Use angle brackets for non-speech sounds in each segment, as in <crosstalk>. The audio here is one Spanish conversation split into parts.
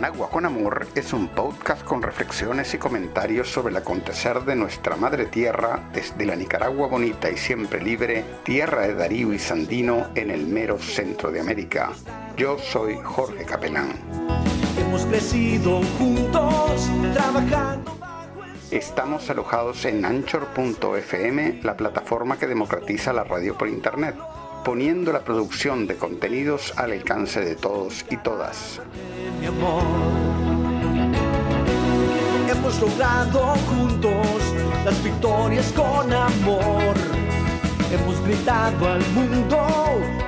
Managua con Amor es un podcast con reflexiones y comentarios sobre el acontecer de nuestra madre tierra desde la Nicaragua bonita y siempre libre, tierra de Darío y Sandino en el mero centro de América. Yo soy Jorge Capelán. Hemos crecido juntos, trabajando. Estamos alojados en anchor.fm, la plataforma que democratiza la radio por Internet poniendo la producción de contenidos al alcance de todos y todas. Mi amor. Hemos logrado juntos las victorias con amor. Hemos gritado al mundo,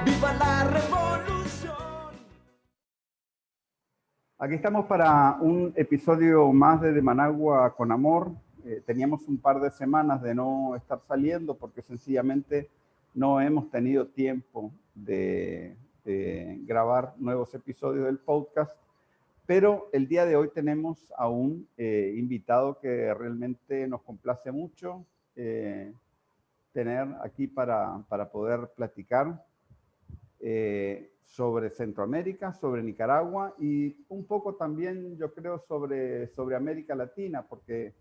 viva la revolución. Aquí estamos para un episodio más de De Managua con Amor. Eh, teníamos un par de semanas de no estar saliendo porque sencillamente no hemos tenido tiempo de, grabar nuevos episodios del podcast, pero el día de hoy tenemos a un eh, invitado que realmente nos complace mucho eh, tener aquí para, poder platicar eh, sobre Centroamérica, sobre Nicaragua y un poco también, yo creo, sobre, sobre América Latina, porque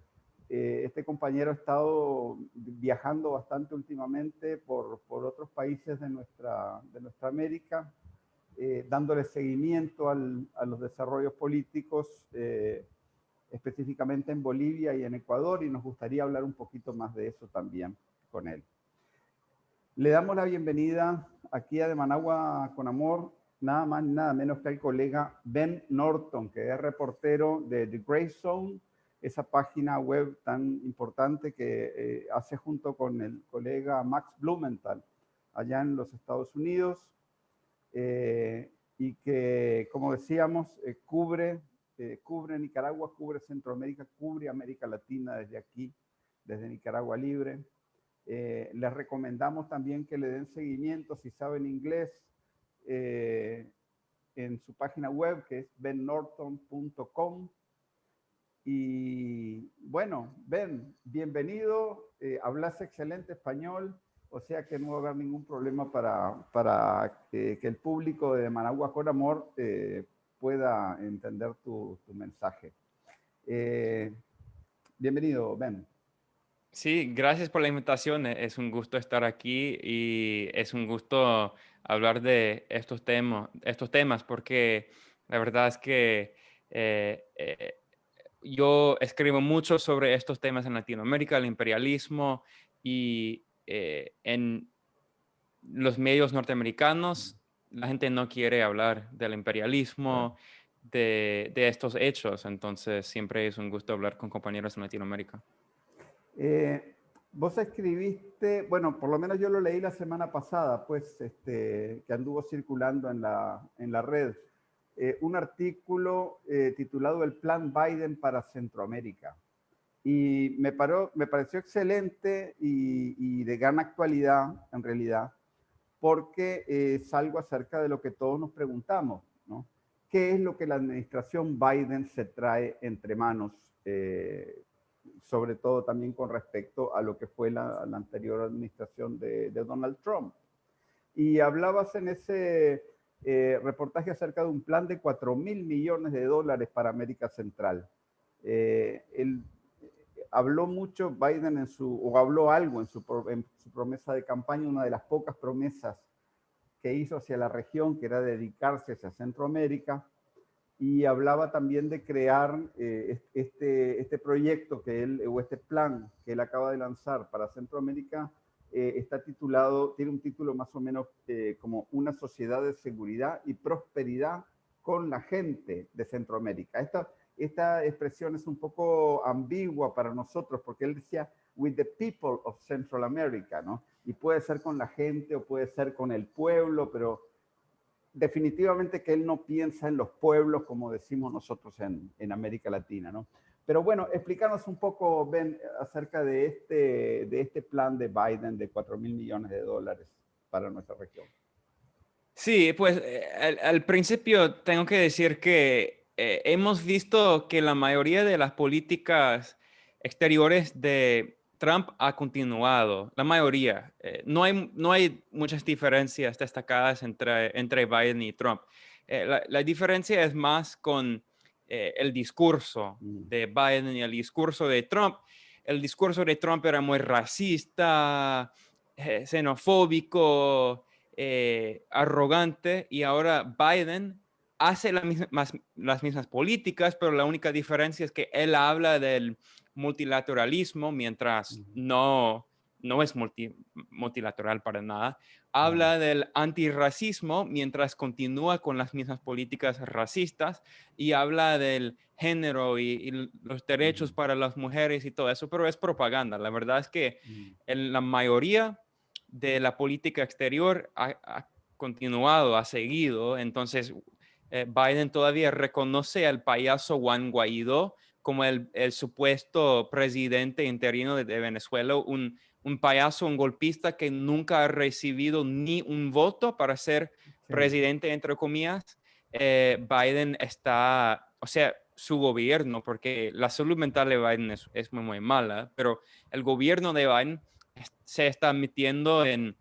eh, este compañero ha estado viajando bastante últimamente por, otros países de nuestra, de nuestra América, eh, dándole seguimiento a los desarrollos políticos, eh, específicamente en Bolivia y en Ecuador, y nos gustaría hablar un poquito más de eso también con él. Le damos la bienvenida aquí a De Managua con Amor, nada más nada menos que al colega Ben Norton, que es reportero de The Grey Zone, esa página web tan importante que eh, hace junto con el colega Max Blumenthal allá en los Estados Unidos eh, y que, como decíamos, eh, cubre, cubre Nicaragua, cubre Centroamérica, cubre América Latina desde aquí, desde Nicaragua Libre. les recomendamos también que le den seguimiento si saben inglés en su página web que es bennorton.com y bueno, Ben, bienvenido, eh, hablas excelente español, o sea que no va a haber ningún problema para, para que, el público de Managua con Amor eh, pueda entender tu, tu mensaje. Eh, bienvenido, Ben. Sí, gracias por la invitación. Es un gusto estar aquí y es un gusto hablar de estos temas, estos temas porque la verdad es que yo escribo mucho sobre estos temas en Latinoamérica, el imperialismo y eh, en los medios norteamericanos la gente no quiere hablar del imperialismo, de, estos hechos, entonces siempre es un gusto hablar con compañeros en Latinoamérica. Eh, vos escribiste, bueno, por lo menos yo lo leí la semana pasada, pues, este, que anduvo circulando en la, en la red. Eh, un artículo eh, titulado El Plan Biden para Centroamérica. Y me, paró, me pareció excelente y, de gran actualidad, en realidad, porque es algo acerca de lo que todos nos preguntamos, ¿no? ¿Qué es lo que la administración Biden se trae entre manos? Eh, sobre todo también con respecto a lo que fue la, anterior administración de, de Donald Trump. Y hablabas en ese eh, reportaje acerca de un plan de 4 mil millones de dólares para América Central. Eh, él habló mucho Biden en su, o habló algo en su, en su, promesa de campaña, una de las pocas promesas que hizo hacia la región, que era dedicarse hacia Centroamérica, y hablaba también de crear eh, este, este proyecto que él, o este plan que él acaba de lanzar para Centroamérica, eh, está titulado, tiene un título más o menos eh, como Una sociedad de seguridad y prosperidad con la gente de Centroamérica. Esta, esta expresión es un poco ambigua para nosotros porque él decía with the people of Central America, ¿no? Y puede ser con la gente o puede ser con el pueblo, pero definitivamente que él no piensa en los pueblos como decimos nosotros en, en América Latina, ¿no? Pero bueno, explícanos un poco, Ben, acerca de este, de este plan de Biden de 4 mil millones de dólares para nuestra región. Sí, pues eh, al, principio tengo que decir que eh, hemos visto que la mayoría de las políticas exteriores de Trump ha continuado, la mayoría. Eh, no, hay, no hay muchas diferencias destacadas entre, entre Biden y Trump. la, la, diferencia es más con eh, el discurso Mm. de Biden y el discurso de Trump. El discurso de Trump era muy racista, eh, xenofóbico, eh, arrogante, y ahora Biden hace la misma- más- las mismas políticas, pero la única diferencia es que él habla del multilateralismo, mientras no, no es multi- multilateral para nada. Habla del antirracismo, mientras continúa con las mismas políticas racistas, y habla del género y, los derechos para las mujeres y todo eso, pero es propaganda. La verdad es que Mm. en la mayoría de la política exterior ha, ha continuado, ha seguido. Entonces, eh, Biden todavía reconoce al payaso Juan Guaidó como el, el supuesto presidente interino de, de Venezuela, un, un payaso, un golpista que nunca ha recibido ni un voto para ser Sí. presidente, entre comillas. Eh, Biden está, o sea, su gobierno, porque la salud mental de Biden es, es muy, muy mala, pero el gobierno de Biden se está metiendo en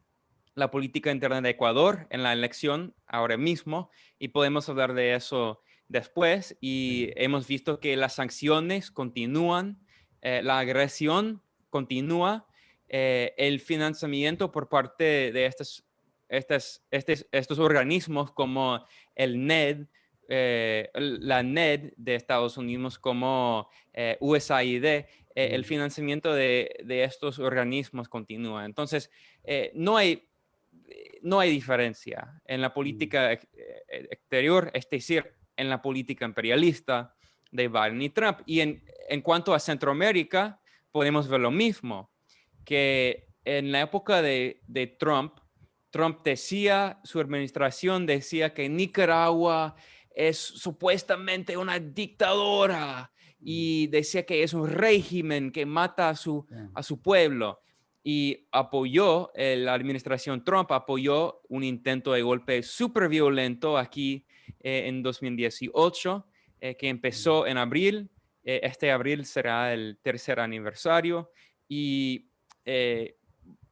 la política interna de Ecuador en la elección ahora mismo y podemos hablar de eso después y hemos visto que las sanciones continúan, eh, la agresión continúa, eh, el financiamiento por parte de estos, estas- estes- estos organismos como el NED, eh, la NED de Estados Unidos como eh, USAID, eh, el financiamiento de, de estos organismos continúa. Entonces, eh, no hay no hay diferencia en la política ex- exterior, es decir, en la política imperialista de Biden y Trump. Y en, en cuanto a Centroamérica, podemos ver lo mismo, que en la época de, de Trump, Trump decía, su administración decía que Nicaragua es supuestamente una dictadora y decía que es un régimen que mata a su, a su pueblo y apoyó, eh, la administración Trump apoyó un intento de golpe súper violento aquí eh, en 2018, eh, que empezó en abril. Este abril será el tercer aniversario y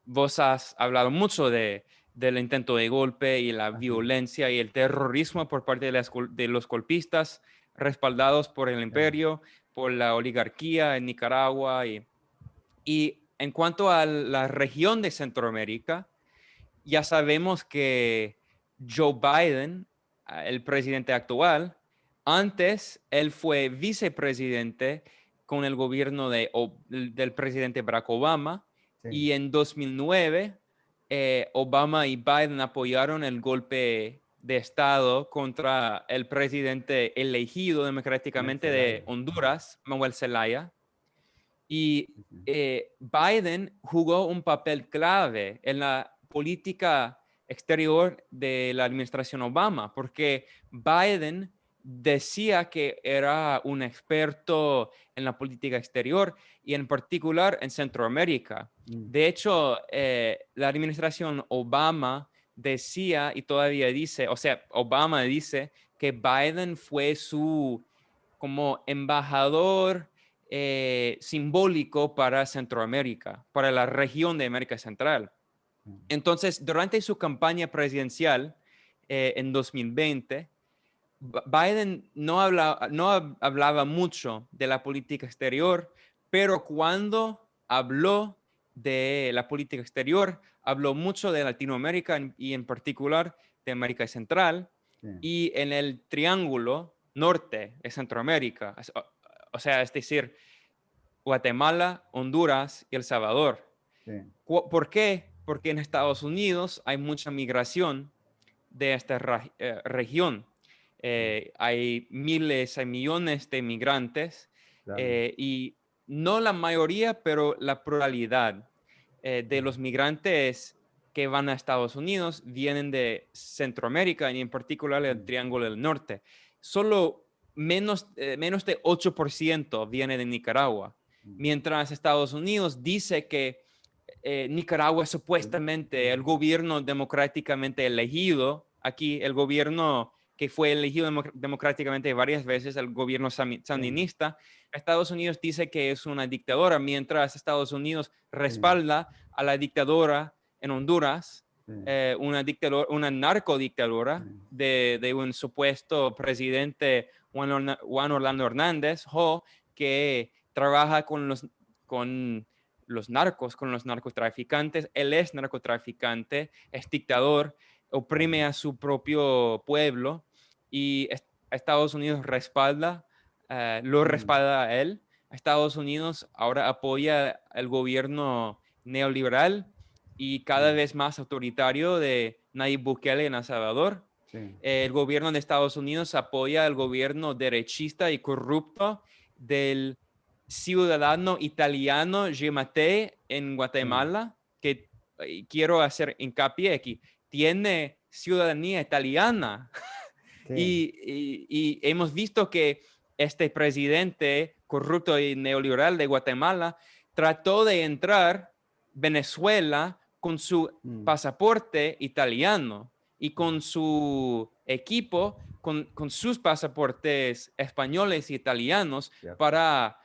vos has hablado mucho de, del intento de golpe y la violencia y el terrorismo por parte de, las gol- de los golpistas respaldados por el imperio, por la oligarquía en Nicaragua y, y en cuanto a la región de Centroamérica, ya sabemos que Joe Biden, ah, el presidente actual, antes él fue vicepresidente con el gobierno de, del presidente Barack Obama Sí. y en 2009 eh, Obama y Biden apoyaron el golpe de Estado contra el presidente elegido democráticamente de. Honduras, Manuel Zelaya. Y eh, Biden jugó un papel clave en la política exterior de la administración Obama, porque Biden decía que era un experto en la política exterior y en particular en Centroamérica. Mm. De hecho, eh, la administración Obama decía y todavía dice, o sea, Obama dice que Biden fue su como embajador eh, simbólico para Centroamérica, para la región de América Central. Mm. Entonces, durante su campaña presidencial eh, en 2020, Ba- Biden no, habla- no hab- hablaba mucho de la política exterior, pero cuando habló de la política exterior, habló mucho de Latinoamérica y en particular de América Central Sí. y en el triángulo norte de Centroamérica, o, sea, es decir, Guatemala, Honduras y El Salvador. Sí. ¿Por qué? Porque en Estados Unidos hay mucha migración de esta eh, región. Eh, hay miles, hay millones de migrantes Claro. eh, y no la mayoría, pero la pluralidad de los migrantes que van a Estados Unidos vienen de Centroamérica y en particular el Mm. Triángulo del Norte. Solo menos, eh, menos de 8% viene de Nicaragua, Mm. mientras Estados Unidos dice que eh, Nicaragua es supuestamente el gobierno democráticamente elegido. Aquí el gobierno que fue elegido democ- democráticamente varias veces, el gobierno sami- sandinista, Estados Unidos dice que es una dictadora, mientras Estados Unidos respalda a la dictadora en Honduras eh, una, dictadura, una narcodictadura de, de, un supuesto presidente Juan, Orlando Hernández, que trabaja con los, con los narcos, con los narcotraficantes. Él es narcotraficante, es dictador, oprime a su propio pueblo y Estados Unidos respalda, eh, lo respalda a él. Estados Unidos ahora apoya el gobierno neoliberal y cada vez más autoritario de Nayib Bukele en El Salvador. El gobierno de Estados Unidos apoya al gobierno derechista y corrupto del ciudadano italiano Gemate en Guatemala, que quiero hacer hincapié aquí, tiene ciudadanía italiana. Y, hemos visto que este presidente corrupto y neoliberal de Guatemala trató de entrar Venezuela con su mm. pasaporte italiano y con su equipo, con, con sus pasaportes españoles y italianos para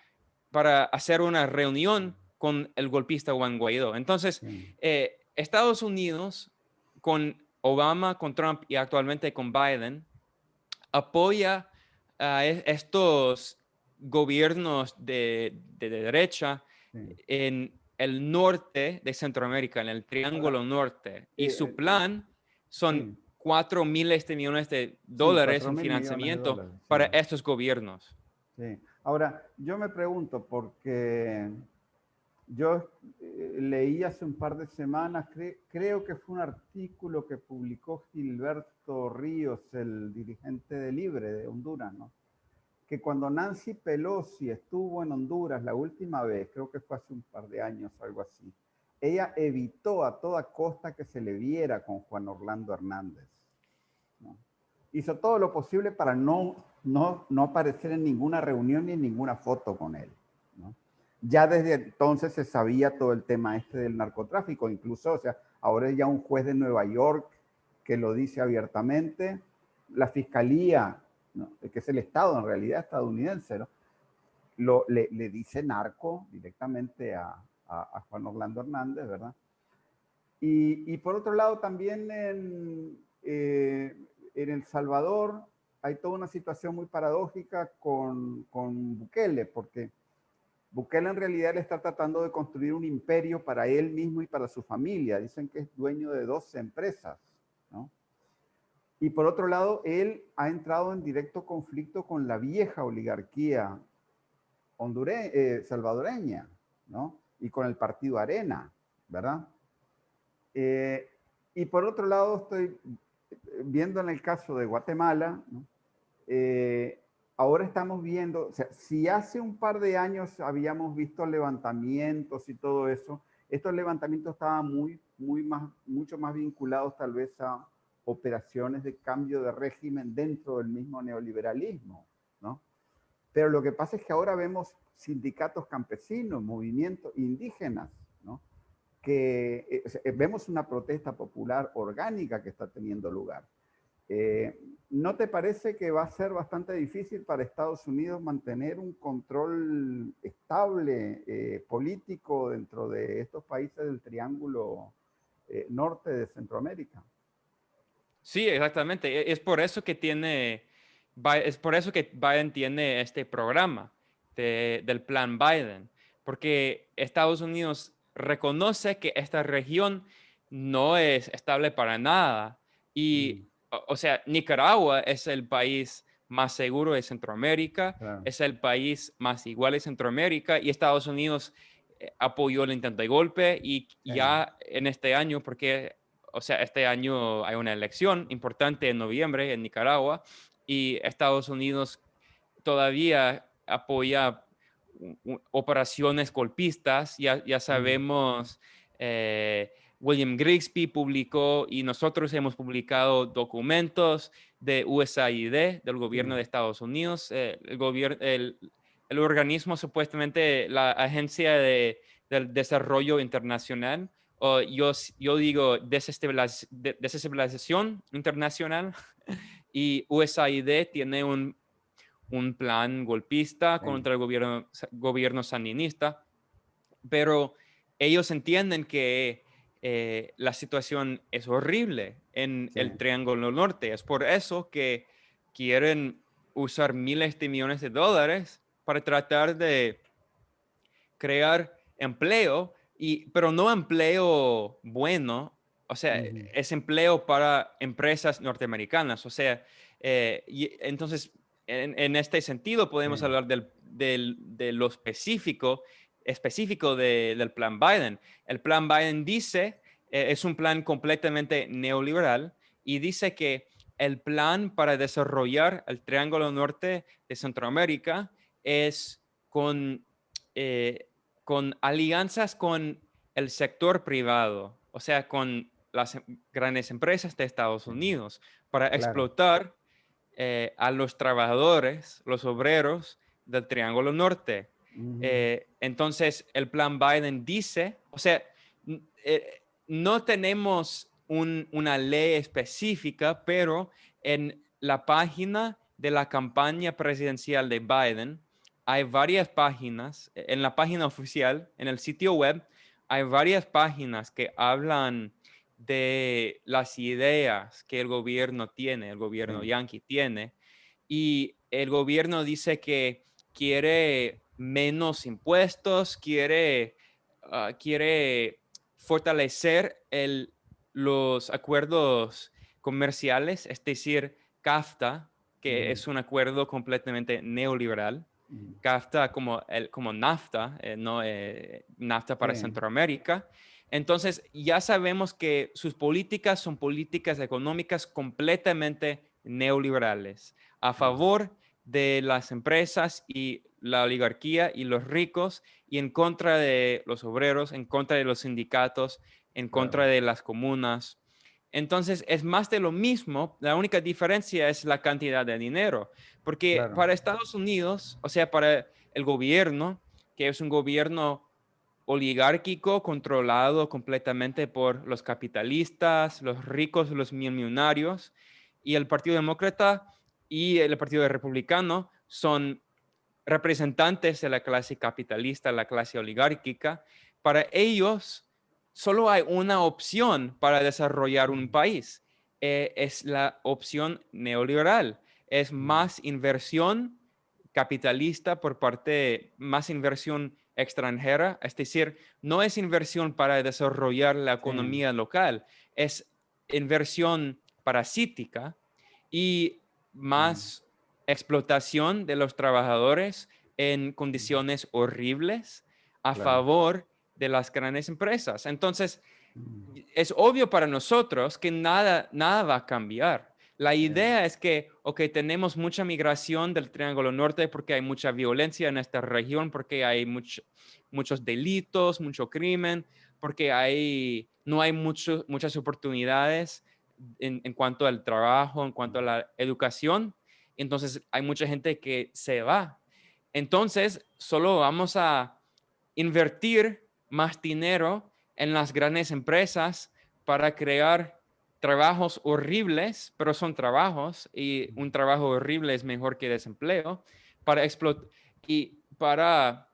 para hacer una reunión con el golpista Juan Guaidó. Entonces, eh, Estados Unidos, con Obama, con Trump y actualmente con Biden, apoya a e, estos gobiernos de, derecha en el norte de Centroamérica, en el Triángulo Norte. Y su plan son cuatro miles de millones de dólares en financiamiento para estos gobiernos. Sí. Ahora, yo me pregunto, porque yo eh, leí hace un par de semanas, creo que fue un artículo que publicó Gilberto Ríos, el dirigente de Libre de Honduras, ¿no? que cuando Nancy Pelosi estuvo en Honduras la última vez, creo que fue hace un par de años, algo así, ella evitó a toda costa que se le viera con Juan Orlando Hernández. Hizo todo lo posible para no no, no aparecer en ninguna reunión ni en ninguna foto con él. Ya desde entonces se sabía todo el tema este del narcotráfico, incluso, o sea, ahora ya un juez de Nueva York que lo dice abiertamente, la fiscalía, que es el Estado en realidad estadounidense, lo, le, dice narco directamente a, Juan Orlando Hernández, ¿verdad? Y, por otro lado, también en, eh, en El Salvador, hay toda una situación muy paradójica con, con Bukele, porque Bukele en realidad le está tratando de construir un imperio para él mismo y para su familia. Dicen que es dueño de 12 empresas, ¿no? Y por otro lado, él ha entrado en directo conflicto con la vieja oligarquía hondure eh, salvadoreña, ¿no? Y con el partido Arena, ¿verdad? Eh, y por otro lado, estoy viendo en el caso de Guatemala. Eh, ahora estamos viendo, o sea, si hace un par de años habíamos visto levantamientos y todo eso, estos levantamientos estaban muy, muy más, mucho más vinculados tal vez a operaciones de cambio de régimen dentro del mismo neoliberalismo, ¿no? Pero lo que pasa es que ahora vemos sindicatos campesinos, movimientos indígenas, ¿no? Que eh, vemos una protesta popular orgánica que está teniendo lugar. Eh, ¿No te parece que va a ser bastante difícil para Estados Unidos mantener un control estable eh, político dentro de estos países del triángulo eh, norte de Centroamérica? Sí, exactamente. E, es por eso que tiene, es por eso que Biden tiene este programa del plan Biden, porque Estados Unidos reconoce que esta región no es estable para nada y mm. o sea, Nicaragua es el país más seguro de Centroamérica, es el país más igual de Centroamérica y Estados Unidos eh, apoyó el intento de golpe y ya en este año, porque, o sea, este año hay una elección importante en noviembre en Nicaragua y Estados Unidos todavía apoya operaciones golpistas, ya, ya sabemos... Eh, William Grigsby publicó y nosotros hemos publicado documentos de USAID, del gobierno de Estados Unidos, eh, el, gobierno, el, organismo supuestamente la Agencia de, del Desarrollo Internacional, o yo, yo digo desestabilización internacional, <laughs> y USAID tiene un, un plan golpista contra el gobierno, gobierno sandinista, pero ellos entienden que eh, la situación es horrible en el Triángulo Norte. Es por eso que quieren usar miles de millones de dólares para tratar de crear empleo, y, pero no empleo bueno, o sea, es empleo para empresas norteamericanas. O sea, eh, y entonces, en, este sentido, podemos hablar del, de lo específico específico del plan Biden. El plan Biden dice, eh, es un plan completamente neoliberal y dice que el plan para desarrollar el Triángulo Norte de Centroamérica es con, eh, con alianzas con el sector privado, o sea, con las grandes empresas de Estados Unidos para explotar eh, a los trabajadores, los obreros del Triángulo Norte. Eh, entonces, el plan Biden dice, o sea, eh, no tenemos una ley específica, pero en la página de la campaña presidencial de Biden, hay varias páginas, en la página oficial, en el sitio web, hay varias páginas que hablan de las ideas que el gobierno tiene, el gobierno yankee tiene, y el gobierno dice que quiere menos impuestos, quiere, ah, quiere fortalecer el, los acuerdos comerciales, es decir, CAFTA, que es un acuerdo completamente neoliberal. CAFTA como, el, como NAFTA, eh, no eh, NAFTA para Centroamérica. Entonces, ya sabemos que sus políticas son políticas económicas completamente neoliberales, a favor de las empresas y la oligarquía y los ricos y en contra de los obreros, en contra de los sindicatos, en contra de las comunas. Entonces es más de lo mismo, la única diferencia es la cantidad de dinero, porque para Estados Unidos, o sea, para el gobierno, que es un gobierno oligárquico controlado completamente por los capitalistas, los ricos, los millonarios, y el Partido Demócrata y el Partido Republicano son representantes de la clase capitalista, la clase oligárquica, para ellos solo hay una opción para desarrollar un país. Eh, es la opción neoliberal. Es más inversión capitalista por parte, más inversión extranjera. Es decir, no es inversión para desarrollar la economía local, es inversión parasítica y más explotación de los trabajadores en condiciones horribles a favor de las grandes empresas. Entonces, mm. es obvio para nosotros que nada, nada va a cambiar. La idea es que, ok, tenemos mucha migración del Triángulo Norte porque hay mucha violencia en esta región, porque hay muchos delitos, mucho crimen, porque hay, no hay muchas oportunidades en, en, cuanto al trabajo, en cuanto a la educación entonces hay mucha gente que se va. Entonces, solo vamos a invertir más dinero en las grandes empresas para crear trabajos horribles, pero son trabajos y un trabajo horrible es mejor que desempleo, para explotar y para...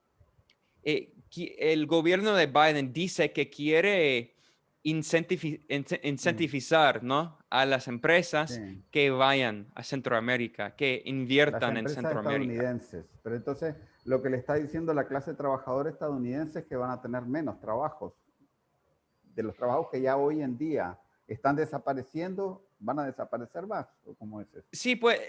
Eh, el gobierno de Biden dice que quiere incentivizar ¿no? a las empresas que vayan a Centroamérica, que inviertan en Centroamérica. Estadounidenses. Pero entonces lo que le está diciendo la clase trabajadora estadounidense es que van a tener menos trabajos. De los trabajos que ya hoy en día están desapareciendo, van a desaparecer más. ¿O cómo es eso? Sí, pues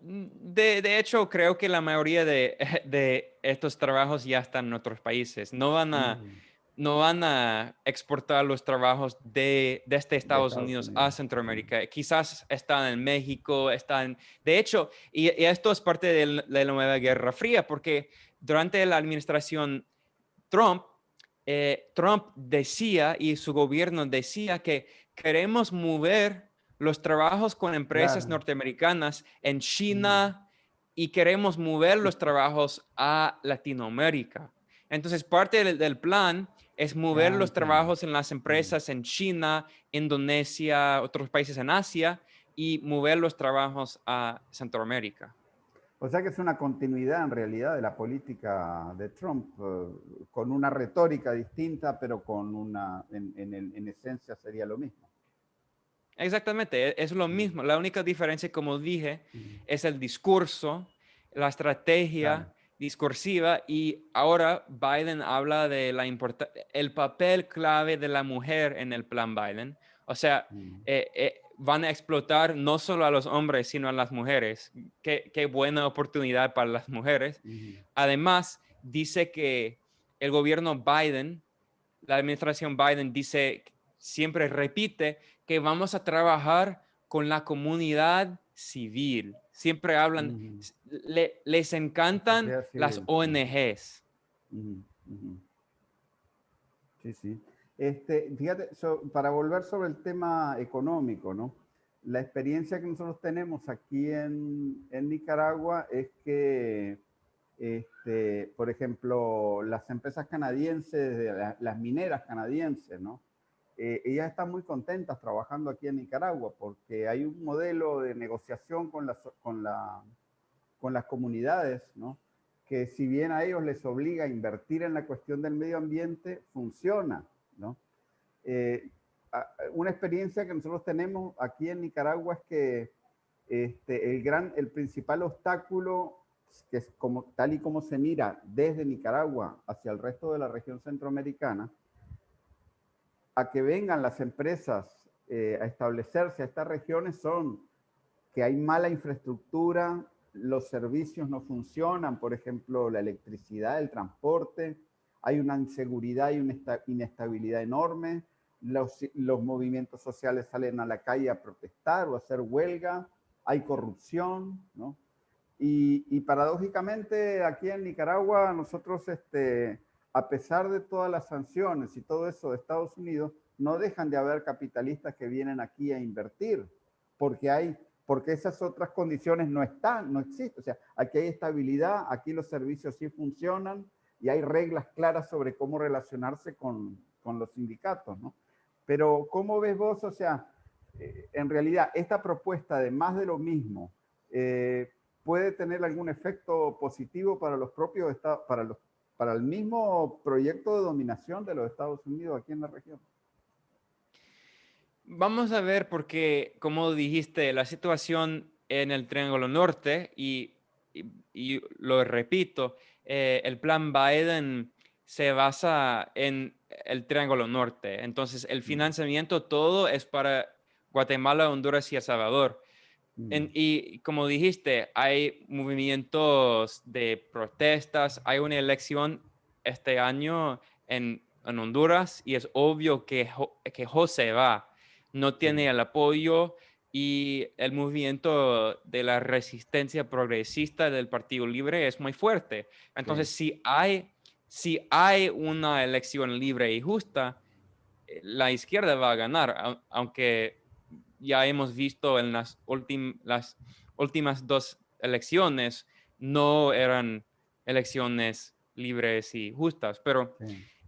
de, de, hecho creo que la mayoría de, <laughs> de, estos trabajos ya están en otros países. No van a... Mm no van a exportar los trabajos de, desde este Estados, Unidos, a Centroamérica. Quizás están en México, están... De hecho, y, esto es parte de la, nueva Guerra Fría, porque durante la administración Trump, eh, Trump decía y su gobierno decía que queremos mover los trabajos con empresas norteamericanas en China y queremos mover los <laughs> trabajos a Latinoamérica. Entonces, parte del plan es mover los trabajos en las empresas en China, Indonesia, otros países en Asia y mover los trabajos a Centroamérica. O sea que es una continuidad en realidad de la política de Trump, eh, con una retórica distinta, pero con una, en, en, esencia sería lo mismo. Exactamente, e, es lo mismo. La única diferencia, como dije, es el discurso, la estrategia discursiva y ahora Biden habla de la el papel clave de la mujer en el plan Biden. O sea, eh, eh, van a explotar no solo a los hombres, sino a las mujeres. Qué, qué buena oportunidad para las mujeres. Además, dice que el gobierno Biden, la administración Biden dice, siempre repite que vamos a trabajar con la comunidad civil. Siempre hablan, les encantan las ONGs. Sí, sí. Este, fíjate, para volver sobre el tema económico, ¿no? La experiencia que nosotros tenemos aquí en, en Nicaragua es que, este, por ejemplo, las empresas canadienses, las mineras canadienses, ¿no? Eh, ellas están muy contentas trabajando aquí en Nicaragua porque hay un modelo de negociación con las, con la, con las comunidades, ¿no? que si bien a ellos les obliga a invertir en la cuestión del medio ambiente, funciona. ¿no? Eh, una experiencia que nosotros tenemos aquí en Nicaragua es que este, el, gran, el principal obstáculo, que es como, tal y como se mira desde Nicaragua hacia el resto de la región centroamericana, a que vengan las empresas eh, a establecerse a estas regiones son que hay mala infraestructura, los servicios no funcionan, por ejemplo, la electricidad, el transporte, hay una inseguridad y una inestabilidad enorme, los, movimientos sociales salen a la calle a protestar o a hacer huelga, hay corrupción, ¿no? Y, y, paradójicamente aquí en Nicaragua nosotros, este, a pesar de todas las sanciones y todo eso de Estados Unidos, no dejan de haber capitalistas que vienen aquí a invertir, porque hay, porque esas otras condiciones no están, no existen. O sea, aquí hay estabilidad, aquí los servicios sí funcionan, y hay reglas claras sobre cómo relacionarse con, con los sindicatos, ¿no? Pero ¿cómo ves vos? O sea, eh, en realidad esta propuesta de más de lo mismo eh, puede tener algún efecto positivo para los propios estados, para, los, para el mismo proyecto de dominación de los Estados Unidos aquí en la región. Vamos a ver porque, como dijiste, la situación en el Triángulo Norte, y, y lo repito, eh, el plan Biden se basa en el Triángulo Norte. Entonces, el financiamiento todo es para Guatemala, Honduras y El Salvador. Mm. y como dijiste, hay movimientos de protestas, hay una elección este año en, Honduras y es obvio que, que José va. No tiene el apoyo y el movimiento de la resistencia progresista del Partido Libre es muy fuerte. Entonces, si, hay, si hay una elección libre y justa, eh, la izquierda va a ganar, aunque ya hemos visto en las, las últimas dos elecciones, no eran elecciones libres y justas. Pero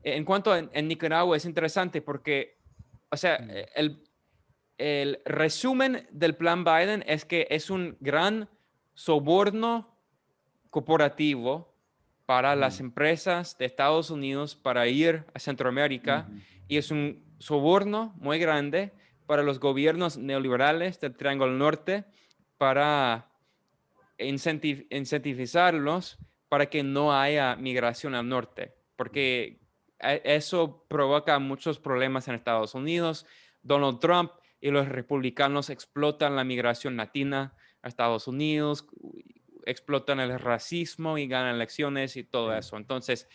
en cuanto a en Nicaragua es interesante porque, o sea, el, el resumen del plan Biden es que es un gran soborno corporativo para las empresas de Estados Unidos para ir a Centroamérica y es un soborno muy grande para los gobiernos neoliberales del Triángulo Norte para incentivizarlos para que no haya migración al norte, porque e, eso provoca muchos problemas en Estados Unidos. Donald Trump y los republicanos explotan la migración latina a Estados Unidos, explotan el racismo y ganan elecciones y todo eso. Entonces,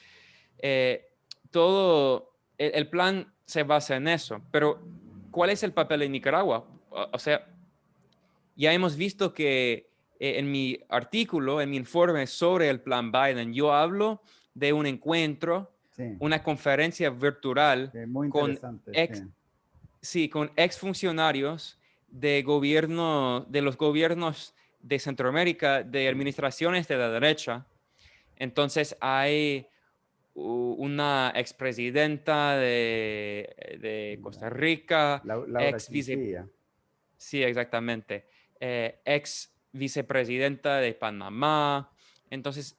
eh, todo el, plan se basa en eso. Pero, ¿cuál es el papel de Nicaragua? O, sea, ya hemos visto que eh, en mi artículo, en mi informe sobre el plan Biden, yo hablo de un encuentro, una conferencia virtual con ex, Sí, con exfuncionarios de gobierno, de los gobiernos de Centroamérica, de administraciones de la derecha. Entonces hay una expresidenta de, de Costa Rica, ex vice, Sí, exactamente. Eh, ex vicepresidenta de Panamá. Entonces,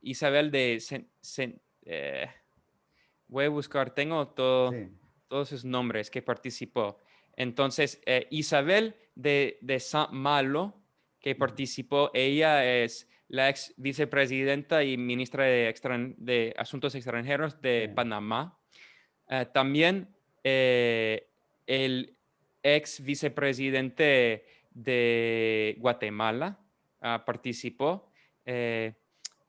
Isabel de... voy a buscar, tengo todo, todos sus nombres que participó. Entonces, Isabel de, de San Malo, que participó, ella es la ex vicepresidenta y ministra de, de Asuntos Extranjeros de Panamá. Eh, también eh, el ex vicepresidente de Guatemala ah, participó. Eh,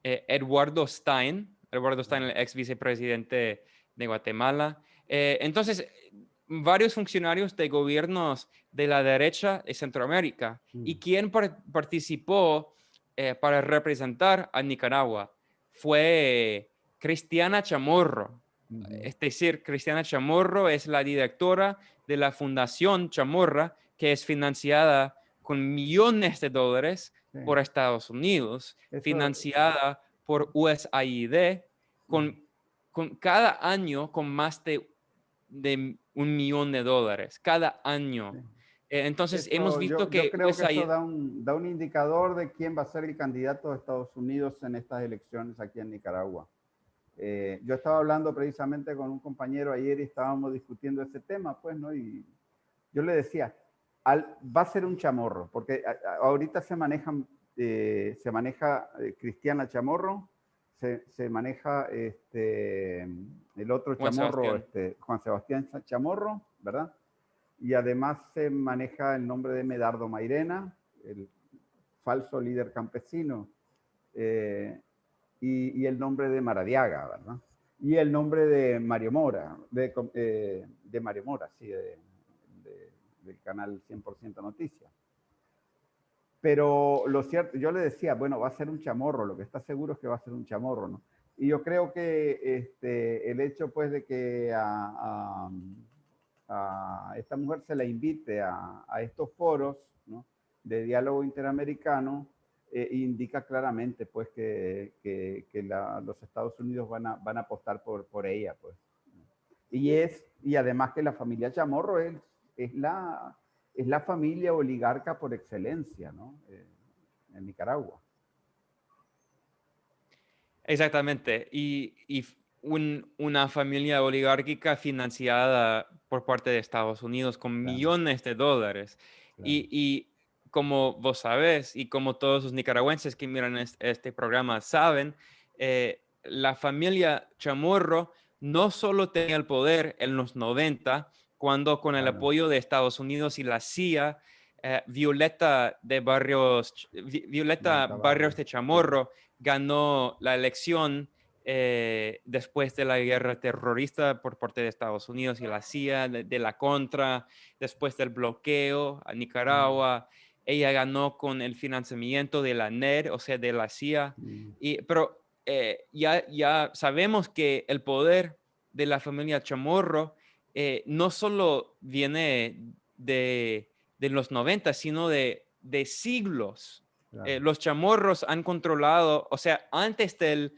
Eduardo Stein, Eduardo Stein, el ex vicepresidente de Guatemala. entonces, varios funcionarios de gobiernos de la derecha de Centroamérica. ¿Y mm. quién participó eh, para representar a Nicaragua? Fue Cristiana Chamorro. Es decir, Cristiana Chamorro es la directora de la Fundación Chamorra, que es financiada con millones de dólares por Estados Unidos, financiada por USAID, con, con cada año con más de, de un millón de dólares, cada año. Entonces, hemos visto que... Yo creo pues, que eso da un, da un, indicador de quién va a ser el candidato de Estados Unidos en estas elecciones aquí en Nicaragua. Eh, yo estaba hablando precisamente con un compañero ayer y estábamos discutiendo ese tema, pues, ¿no? Y yo le decía, al, va a ser un chamorro, porque ahorita se manejan, eh, se maneja Cristiana Chamorro, se, se, maneja este, el otro chamorro, este, Juan Sebastián Chamorro, ¿verdad? Y además se maneja el nombre de Medardo Mairena, el falso líder campesino, eh, y, el nombre de Maradiaga, ¿verdad? Y el nombre de Mario Mora, de, eh, Mario Mora, sí, del canal 100% Noticias. Pero lo cierto, yo le decía, bueno, va a ser un chamorro, lo que está seguro es que va a ser un chamorro, ¿no? Y yo creo que este, el hecho, pues, de que a esta mujer se la invite a, estos foros de diálogo interamericano, eh, indica claramente pues que, los Estados Unidos van a, van a apostar por, por ella. Pues. Y, es, y además que la familia Chamorro es, es, la, es la familia oligarca por excelencia eh, en Nicaragua. Exactamente. Y, y una familia oligárquica financiada por parte de Estados Unidos con millones de dólares. Y, como vos sabés y como todos los nicaragüenses que miran este, programa saben, eh, la familia Chamorro no solo tenía el poder en los 90, cuando con el apoyo de Estados Unidos y la CIA, eh, Violeta de Barrios, Violeta Barrios de Chamorro ganó la elección eh, después de la guerra terrorista por parte de Estados Unidos y la CIA, de, la contra, después del bloqueo a Nicaragua. Ella ganó con el financiamiento de la NER, o sea, de la CIA. Y, pero eh, ya, ya sabemos que el poder de la familia Chamorro eh, no solo viene de, de, los 90, sino de, de siglos. los chamorros han controlado, o sea, antes del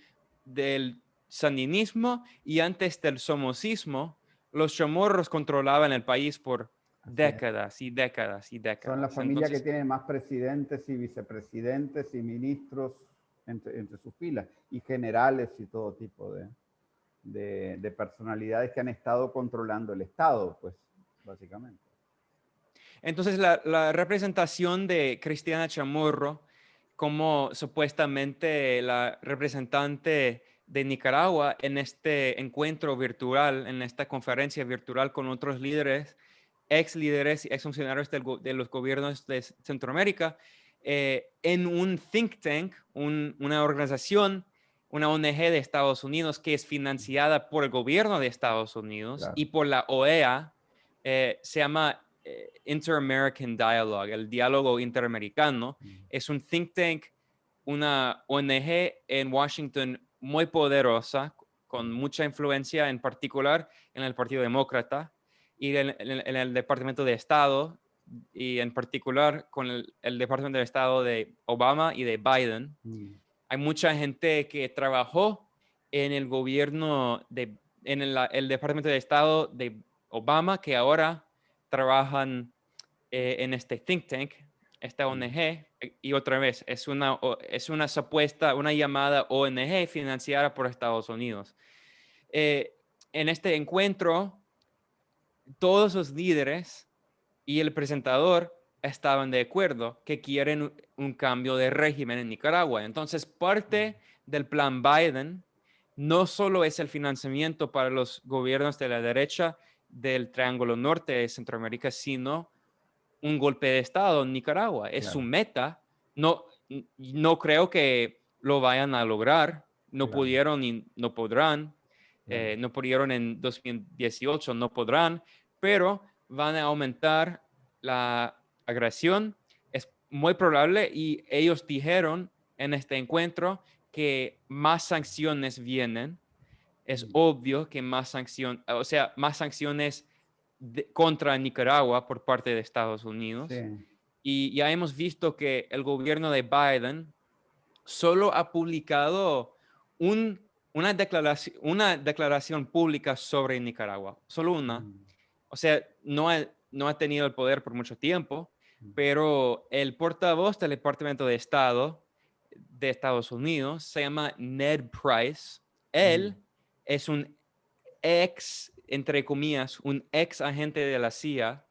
del sandinismo y antes del somocismo, los chamorros controlaban el país por décadas y décadas y décadas. Son la familia que tiene más presidentes y vicepresidentes y ministros entre, sus filas y generales y todo tipo de, de, personalidades que han estado controlando el Estado, pues, básicamente. Entonces, la, la representación de Cristiana Chamorro como supuestamente la representante de Nicaragua en este encuentro virtual, en esta conferencia virtual con otros líderes, ex líderes y ex funcionarios de los gobiernos de Centroamérica, eh, en un think tank, una organización, una ONG de Estados Unidos que es financiada por el gobierno de Estados Unidos y por la OEA, eh, se llama Inter-American Dialogue, el diálogo interamericano, mm. es un think tank, una ONG en Washington muy poderosa, con mucha influencia, en particular en el Partido Demócrata y en, el Departamento de Estado, y en particular con el, Departamento de Estado de Obama y de Biden. Mm. Hay mucha gente que trabajó en el gobierno, de, en el Departamento de Estado de Obama, que ahora trabajan eh, en este think tank esta ONG, eh, y otra vez, es una, es una supuesta, una llamada ONG financiada por Estados Unidos. Eh, en este encuentro, todos los líderes y el presentador estaban de acuerdo que quieren un cambio de régimen en Nicaragua. Entonces, parte del plan Biden no solo es el financiamiento para los gobiernos de la derecha del Triángulo Norte de Centroamérica, sino un golpe de Estado en Nicaragua. Es su meta. No, no creo que lo vayan a lograr. No pudieron y no podrán. Eh, no pudieron en 2018, no podrán, pero van a aumentar la agresión. Es muy probable y ellos dijeron en este encuentro que más sanciones vienen. Es obvio que más sanciones, o sea, más sanciones contra Nicaragua por parte de Estados Unidos. Y ya hemos visto que el gobierno de Biden solo ha publicado un, una, declaración, una declaración pública sobre Nicaragua, solo una. Mm. O sea, no ha, no ha tenido el poder por mucho tiempo, mm. pero el portavoz del Departamento de Estado de Estados Unidos se llama Ned Price. Él mm. Es un ex entre comillas, un ex agente de la CIA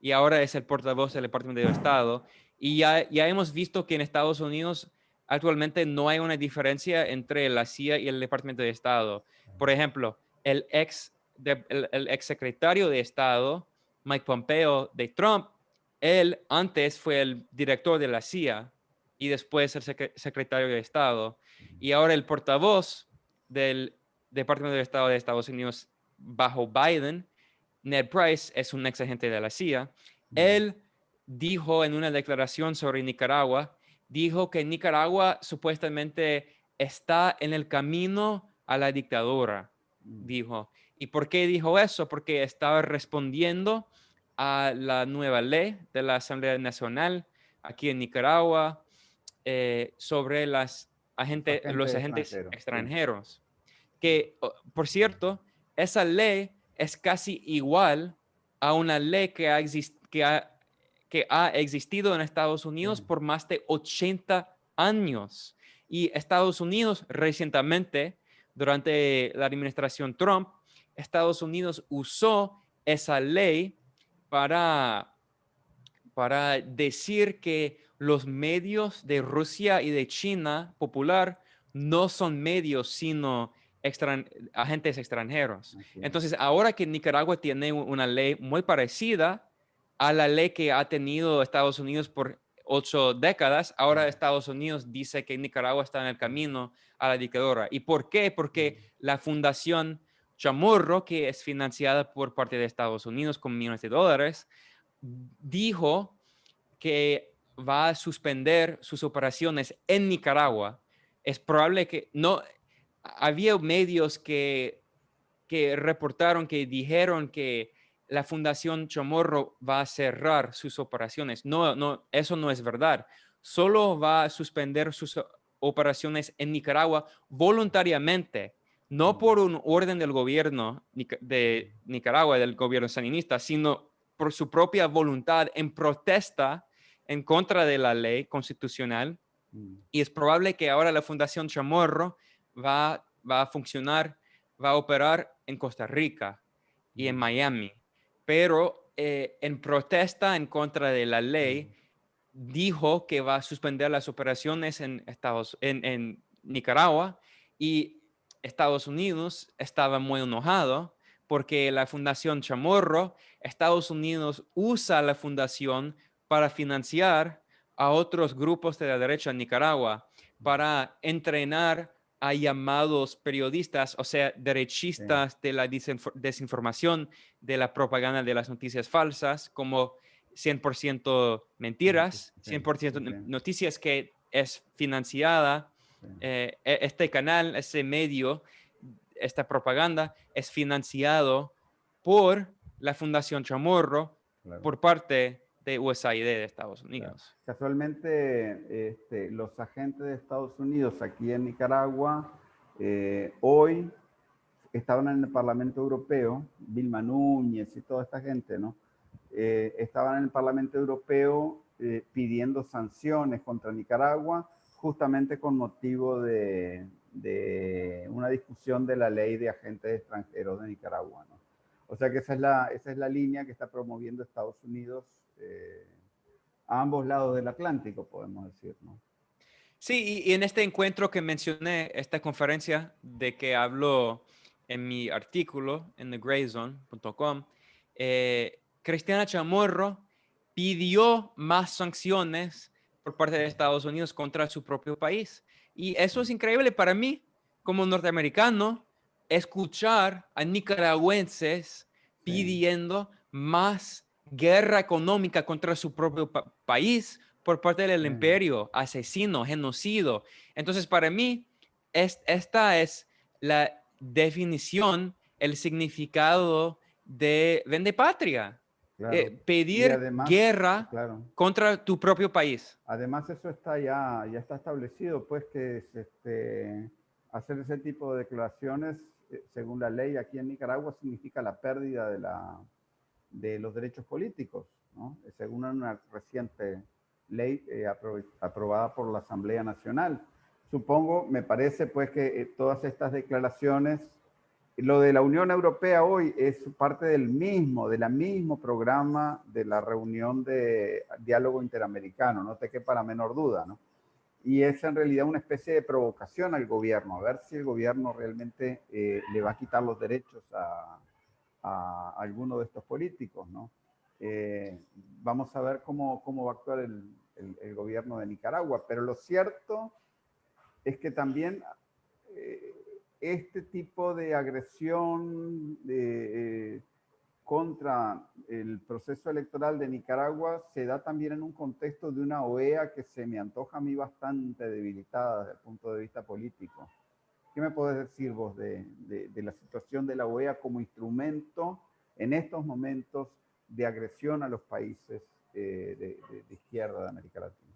y ahora es el portavoz del Departamento de Estado. Y ya, ya hemos visto que en Estados Unidos actualmente no hay una diferencia entre la CIA y el Departamento de Estado. Por ejemplo, el ex, el, ex secretario de Estado, Mike Pompeo de Trump, él antes fue el director de la CIA y después el secretario de Estado. Y ahora el portavoz del Departamento de Estado de Estados Unidos bajo Biden, Ned Price es un ex agente de la CIA. Él dijo en una declaración sobre Nicaragua, dijo que Nicaragua supuestamente está en el camino a la dictadura, dijo. ¿Y por qué dijo eso? Porque estaba respondiendo a la nueva ley de la Asamblea Nacional aquí en Nicaragua eh, sobre las agentes, los agentes extranjeros. Que, por cierto, esa ley es casi igual a una ley que ha, que que ha existido en Estados Unidos por más de 80 años. Y Estados Unidos recientemente, durante la administración Trump, Estados Unidos usó esa ley para, para decir que los medios de Rusia y de China popular no son medios, sino agentes extranjeros. Entonces, ahora que Nicaragua tiene una ley muy parecida a la ley que ha tenido Estados Unidos por ocho décadas, ahora Estados Unidos dice que Nicaragua está en el camino a la dictadura. ¿Y por qué? Porque la Fundación Chamorro, que es financiada por parte de Estados Unidos con millones de dólares, dijo que va a suspender sus operaciones en Nicaragua. Es probable que no, había medios que, que reportaron, que dijeron que la Fundación Chamorro va a cerrar sus operaciones. No, no, eso no es verdad. Solo va a suspender sus operaciones en Nicaragua voluntariamente, no por un orden del gobierno de Nicaragua, del gobierno saninista, sino por su propia voluntad en protesta en contra de la ley constitucional. Mm. Y es probable que ahora la Fundación Chamorro va, va a funcionar, va a operar en Costa Rica y en Miami, pero eh, en protesta en contra de la ley, dijo que va a suspender las operaciones en, Estados, en, en Nicaragua y Estados Unidos estaba muy enojado porque la Fundación Chamorro, Estados Unidos usa la fundación para financiar a otros grupos de la derecha en Nicaragua, para entrenar hay llamados periodistas, o sea, derechistas de la desinformación, de la propaganda de las noticias falsas, como 100% mentiras, 100% noticias que es financiada. Eh, e-, este canal, ese medio, esta propaganda es financiado por la Fundación Chamorro por parte de USAID de Estados Unidos. Casualmente, este, los agentes de Estados Unidos aquí en Nicaragua, eh, hoy estaban en el Parlamento Europeo, Vilma Núñez y toda esta gente, ¿no? Eh, estaban en el Parlamento Europeo eh, pidiendo sanciones contra Nicaragua justamente con motivo de, una discusión de la ley de agentes extranjeros de Nicaragua. O sea que esa es, la, esa es la línea que está promoviendo Estados Unidos eh, a ambos lados del Atlántico, podemos decir. ¿no? Sí, y, en este encuentro que mencioné, esta conferencia de que hablo en mi artículo en thegrayzone.com, eh, Cristiana Chamorro pidió más sanciones por parte de Estados Unidos contra su propio país. Y eso es increíble para mí, como norteamericano, escuchar a nicaragüenses pidiendo más guerra económica contra su propio país por parte del imperio, asesino, genocidio. Entonces, para mí, esta es la definición, el significado de vende patria. Eh, pedir guerra contra tu propio país. Además, eso está ya, ya está establecido, pues que este, hacer ese tipo de declaraciones, eh, según la ley aquí en Nicaragua, significa la pérdida de, la, de los derechos políticos, según una reciente ley eh, aprobada por la Asamblea Nacional. Supongo, me parece pues que todas estas declaraciones lo de la Unión Europea hoy es parte del mismo, de la mismo programa de la reunión de diálogo interamericano, no te quepa la menor duda, ¿no? Y es en realidad una especie de provocación al gobierno, a ver si el gobierno realmente eh, le va a quitar los derechos a, a alguno de estos políticos, ¿no? Eh, vamos a ver cómo, cómo va a actuar el, el, gobierno de Nicaragua, pero lo cierto es que también... Eh, este tipo de agresión eh, contra el proceso electoral de Nicaragua se da también en un contexto de una OEA que se me antoja a mí bastante debilitada desde el punto de vista político. ¿Qué me puedes decir vos de, la situación de la OEA como instrumento en estos momentos de agresión a los países eh, de izquierda de América Latina?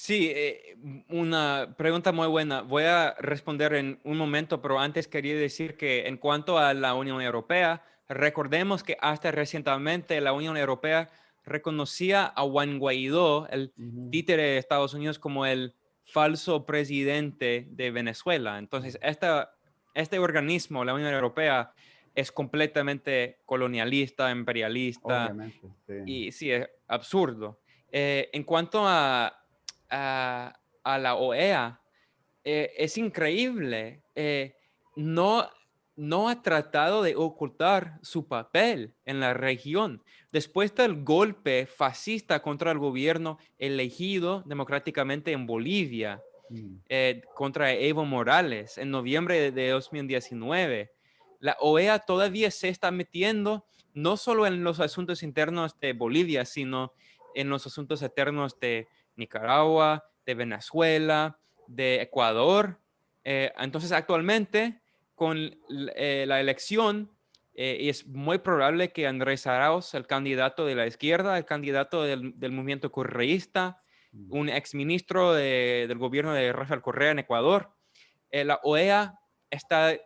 Sí, eh, una pregunta muy buena. Voy a responder en un momento, pero antes quería decir que en cuanto a la Unión Europea, recordemos que hasta recientemente la Unión Europea reconocía a Juan Guaidó, el títere de Estados Unidos, como el falso presidente de Venezuela. Entonces, esta, este organismo, la Unión Europea, es completamente colonialista, imperialista. Y sí, es absurdo. Eh, en cuanto a a, la OEA, eh, es increíble. Eh, no, no ha tratado de ocultar su papel en la región. Después del golpe fascista contra el gobierno elegido democráticamente en Bolivia, mm. eh, contra Evo Morales en noviembre de 2019, la OEA todavía se está metiendo no solo en los asuntos internos de Bolivia, sino en los asuntos eternos de Nicaragua, de Venezuela, de Ecuador. Eh, entonces, actualmente, con eh, la elección, eh, es muy probable que Andrés Arauz, el candidato de la izquierda, el candidato del, movimiento correísta, un exministro del gobierno de Rafael Correa en Ecuador, la OEA está,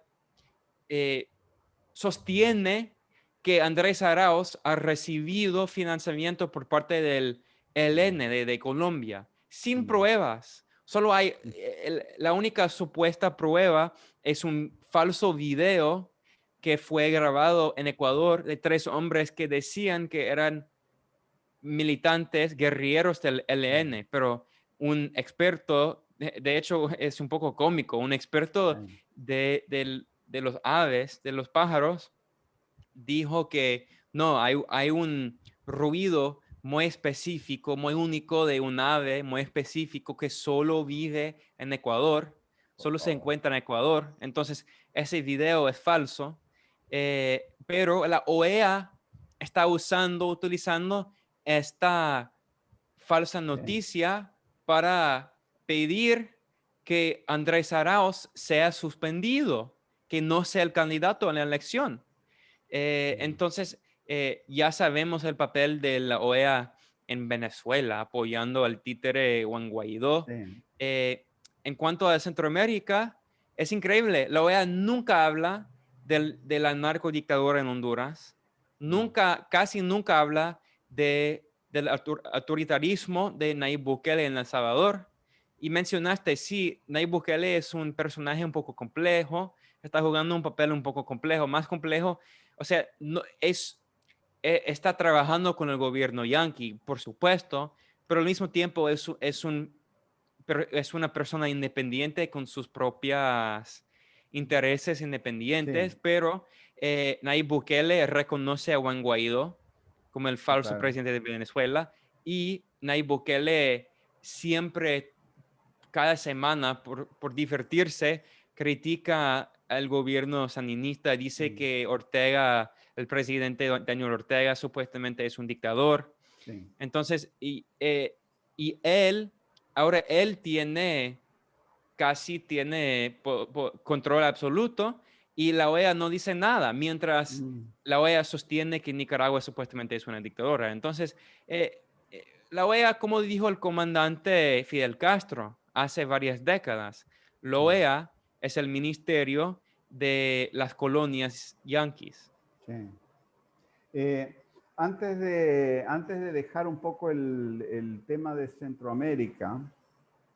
sostiene que Andrés Arauz ha recibido financiamiento por parte del el N de, Colombia, sin pruebas. Solo hay, eh, la única supuesta prueba es un falso video que fue grabado en Ecuador de tres hombres que decían que eran militantes guerrilleros del LN, pero un experto, de, hecho es un poco cómico, un experto de, de, los aves, de los pájaros, dijo que no, hay, hay un ruido muy específico, muy único de un ave muy específico que solo vive en Ecuador, solo se encuentra en Ecuador. Entonces, ese video es falso, eh, pero la OEA está usando, utilizando esta falsa noticia para pedir que Andrés Arauz sea suspendido, que no sea el candidato en la elección. Eh, entonces, eh, ya sabemos el papel de la OEA en Venezuela apoyando al títere Juan Guaidó. Eh, en cuanto a Centroamérica, es increíble. La OEA nunca habla del, de la narcodictadura en Honduras. Nunca, casi nunca habla de del autoritarismo de Nayib Bukele en El Salvador. Y mencionaste, sí, Nayib Bukele es un personaje un poco complejo, está jugando un papel un poco complejo, más complejo. O sea, no, es, e, está trabajando con el gobierno yanqui, por supuesto, pero al mismo tiempo es, un, es una persona independiente con sus propias intereses independientes, pero eh, Nayib Bukele reconoce a Juan Guaidó como el falso presidente de Venezuela y Nayib Bukele siempre, cada semana, por, por divertirse, critica al gobierno sandinista, dice que Ortega, el presidente Daniel Ortega, supuestamente es un dictador. Entonces, y, eh, y él, ahora él tiene, casi tiene control absoluto y la OEA no dice nada, mientras mm. la OEA sostiene que Nicaragua supuestamente es una dictadura. Entonces, eh, eh, la OEA, como dijo el comandante Fidel Castro hace varias décadas, la OEA es el ministerio de las colonias yanquis. Sí. Eh, antes, de, antes de dejar un poco el, el tema de Centroamérica,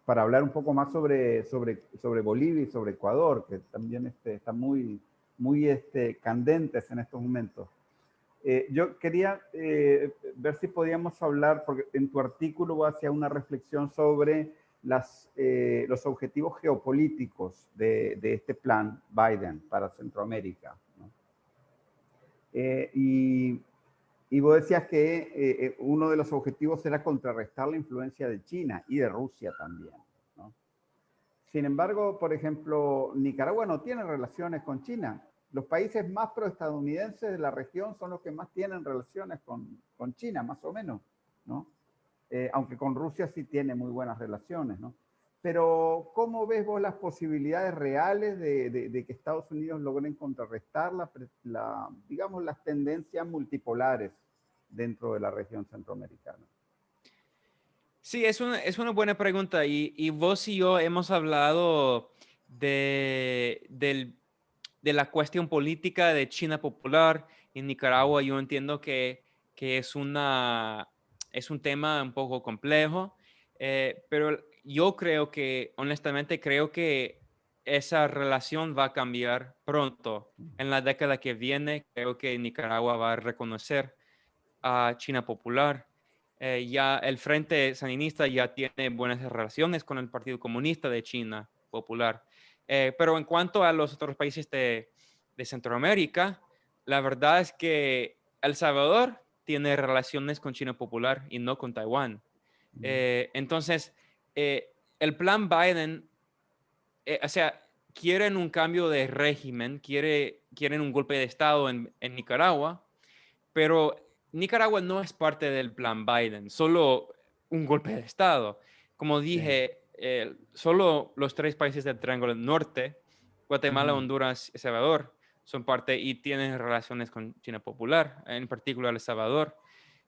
para hablar un poco más sobre, sobre, sobre Bolivia y sobre Ecuador, que también este, están muy, muy este, candentes en estos momentos. Eh, yo quería eh, ver si podíamos hablar, porque en tu artículo hacia una reflexión sobre las, eh, los objetivos geopolíticos de, de, este plan Biden para Centroamérica. y y vos decías que eh, eh, uno de los objetivos era contrarrestar la influencia de China y de Rusia también. Sin embargo, por ejemplo, Nicaragua no tiene relaciones con China. Los países más proestadounidenses de la región son los que más tienen relaciones con, con China, más o menos. ¿no? Eh, aunque con Rusia sí tiene muy buenas relaciones. ¿no? Pero, ¿cómo ves vos las posibilidades reales de, de, que Estados Unidos logren contrarrestar la, digamos, las tendencias multipolares dentro de la región centroamericana? Sí, es una, es una buena pregunta y, y, vos y yo hemos hablado de, del, de la cuestión política de China popular en Nicaragua. Yo entiendo que, que es, una, es un tema un poco complejo, eh, pero yo creo que, honestamente, creo que esa relación va a cambiar pronto. En la década que viene, creo que Nicaragua va a reconocer a China Popular. Eh, ya el Frente Sandinista ya tiene buenas relaciones con el Partido Comunista de China Popular. Eh, pero en cuanto a los otros países de, de Centroamérica, la verdad es que El Salvador tiene relaciones con China Popular y no con Taiwán. Eh, entonces, eh, el plan Biden, eh, o sea, quieren un cambio de régimen, quiere, quieren un golpe de Estado en, Nicaragua, pero Nicaragua no es parte del plan Biden, solo un golpe de Estado. Como dije, solo los tres países del Triángulo Norte, Guatemala, Honduras y Salvador, son parte y tienen relaciones con China Popular, en particular El Salvador.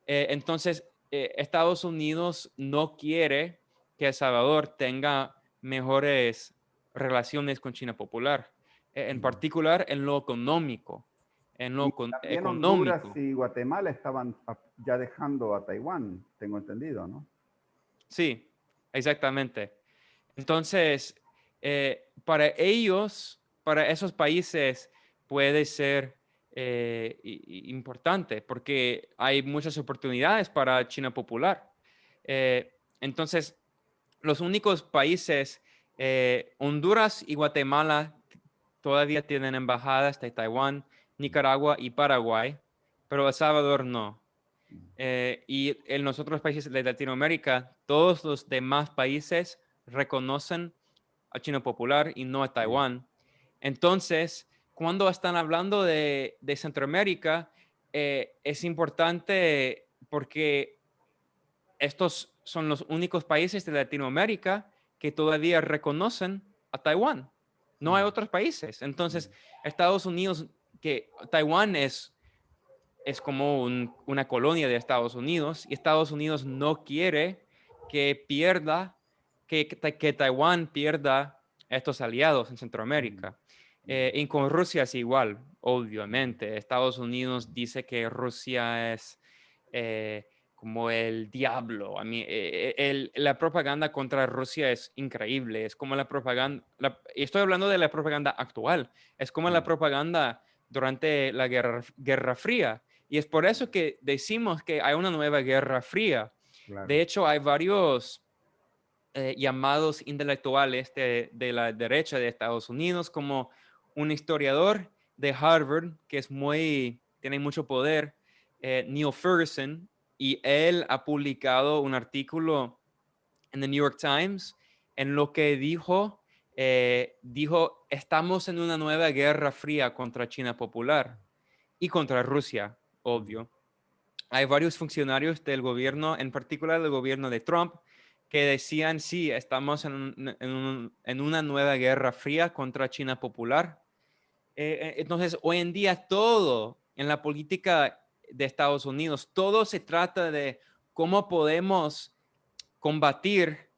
entonces, eh, Estados Unidos no quiere que El Salvador tenga mejores relaciones con China Popular, e, en particular en lo económico. En lo económico. Honduras y Guatemala estaban ya dejando a Taiwán, tengo entendido, ¿no? Sí, exactamente. Entonces, eh, para ellos, para esos países, puede ser eh, importante porque hay muchas oportunidades para China popular. Eh, entonces, los únicos países, eh, Honduras y Guatemala, todavía tienen embajadas de Taiwán, Nicaragua y Paraguay, pero El Salvador no. y en los otros países de Latinoamérica, todos los demás países reconocen a China popular y no a Taiwán. Entonces, cuando están hablando de, Centroamérica, eh, es importante porque estos son los únicos países de Latinoamérica que todavía reconocen a Taiwán. No hay mm. otros países. Entonces, mm. Estados Unidos, que Taiwán es, es como una colonia de Estados Unidos y Estados Unidos no quiere que pierda, que, que Taiwán pierda estos aliados en Centroamérica. Mm. Eh, y con Rusia es igual, obviamente. Estados Unidos dice que Rusia es, eh, como el diablo. A mí, eh, eh, la propaganda contra Rusia es increíble. Es como la propaganda, y estoy hablando de la propaganda actual, es como la propaganda durante la Guerra, Guerra Fría. Y es por eso que decimos que hay una nueva Guerra Fría. De hecho, hay varios eh, llamados intelectuales de, de, la derecha de Estados Unidos, como un historiador de Harvard, que es muy, tiene mucho poder, Neil Ferguson, y él ha publicado un artículo en The New York Times en lo que dijo, eh, dijo, estamos en una nueva guerra fría contra China popular y contra Rusia, obvio. Hay varios funcionarios del gobierno, en particular del gobierno de Trump, que decían, sí, estamos en, en, una nueva guerra fría contra China popular. Eh, eh, entonces, hoy en día todo en la política de Estados Unidos. Todo se trata de cómo podemos combatir,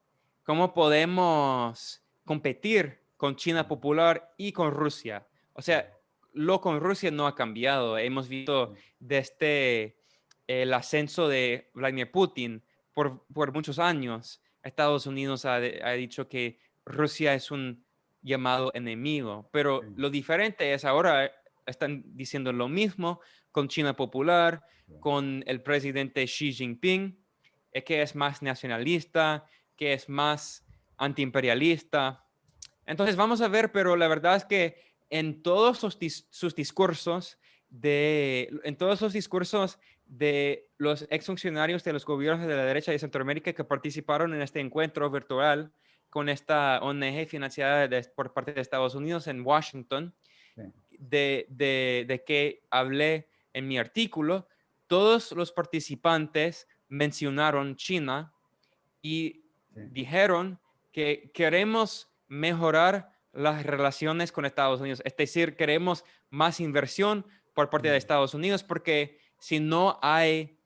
cómo podemos competir con China popular y con Rusia. O sea, lo con Rusia no ha cambiado. Hemos visto desde el ascenso de Vladimir Putin por, muchos años. Estados Unidos ha, dicho que Rusia es un llamado enemigo, pero lo diferente es ahora están diciendo lo mismo con China Popular, con el presidente Xi Jinping, eh, que es más nacionalista, que es más antiimperialista. Entonces vamos a ver, pero la verdad es que en todos sus, discursos, de, en todos sus discursos de los exfuncionarios de los gobiernos de la derecha de Centroamérica que participaron en este encuentro virtual con esta ONG financiada por parte de Estados Unidos en Washington, de, de, que hablé en mi artículo, todos los participantes mencionaron China y dijeron que queremos mejorar las relaciones con Estados Unidos. Es decir, queremos más inversión por parte de Estados Unidos porque si no hay,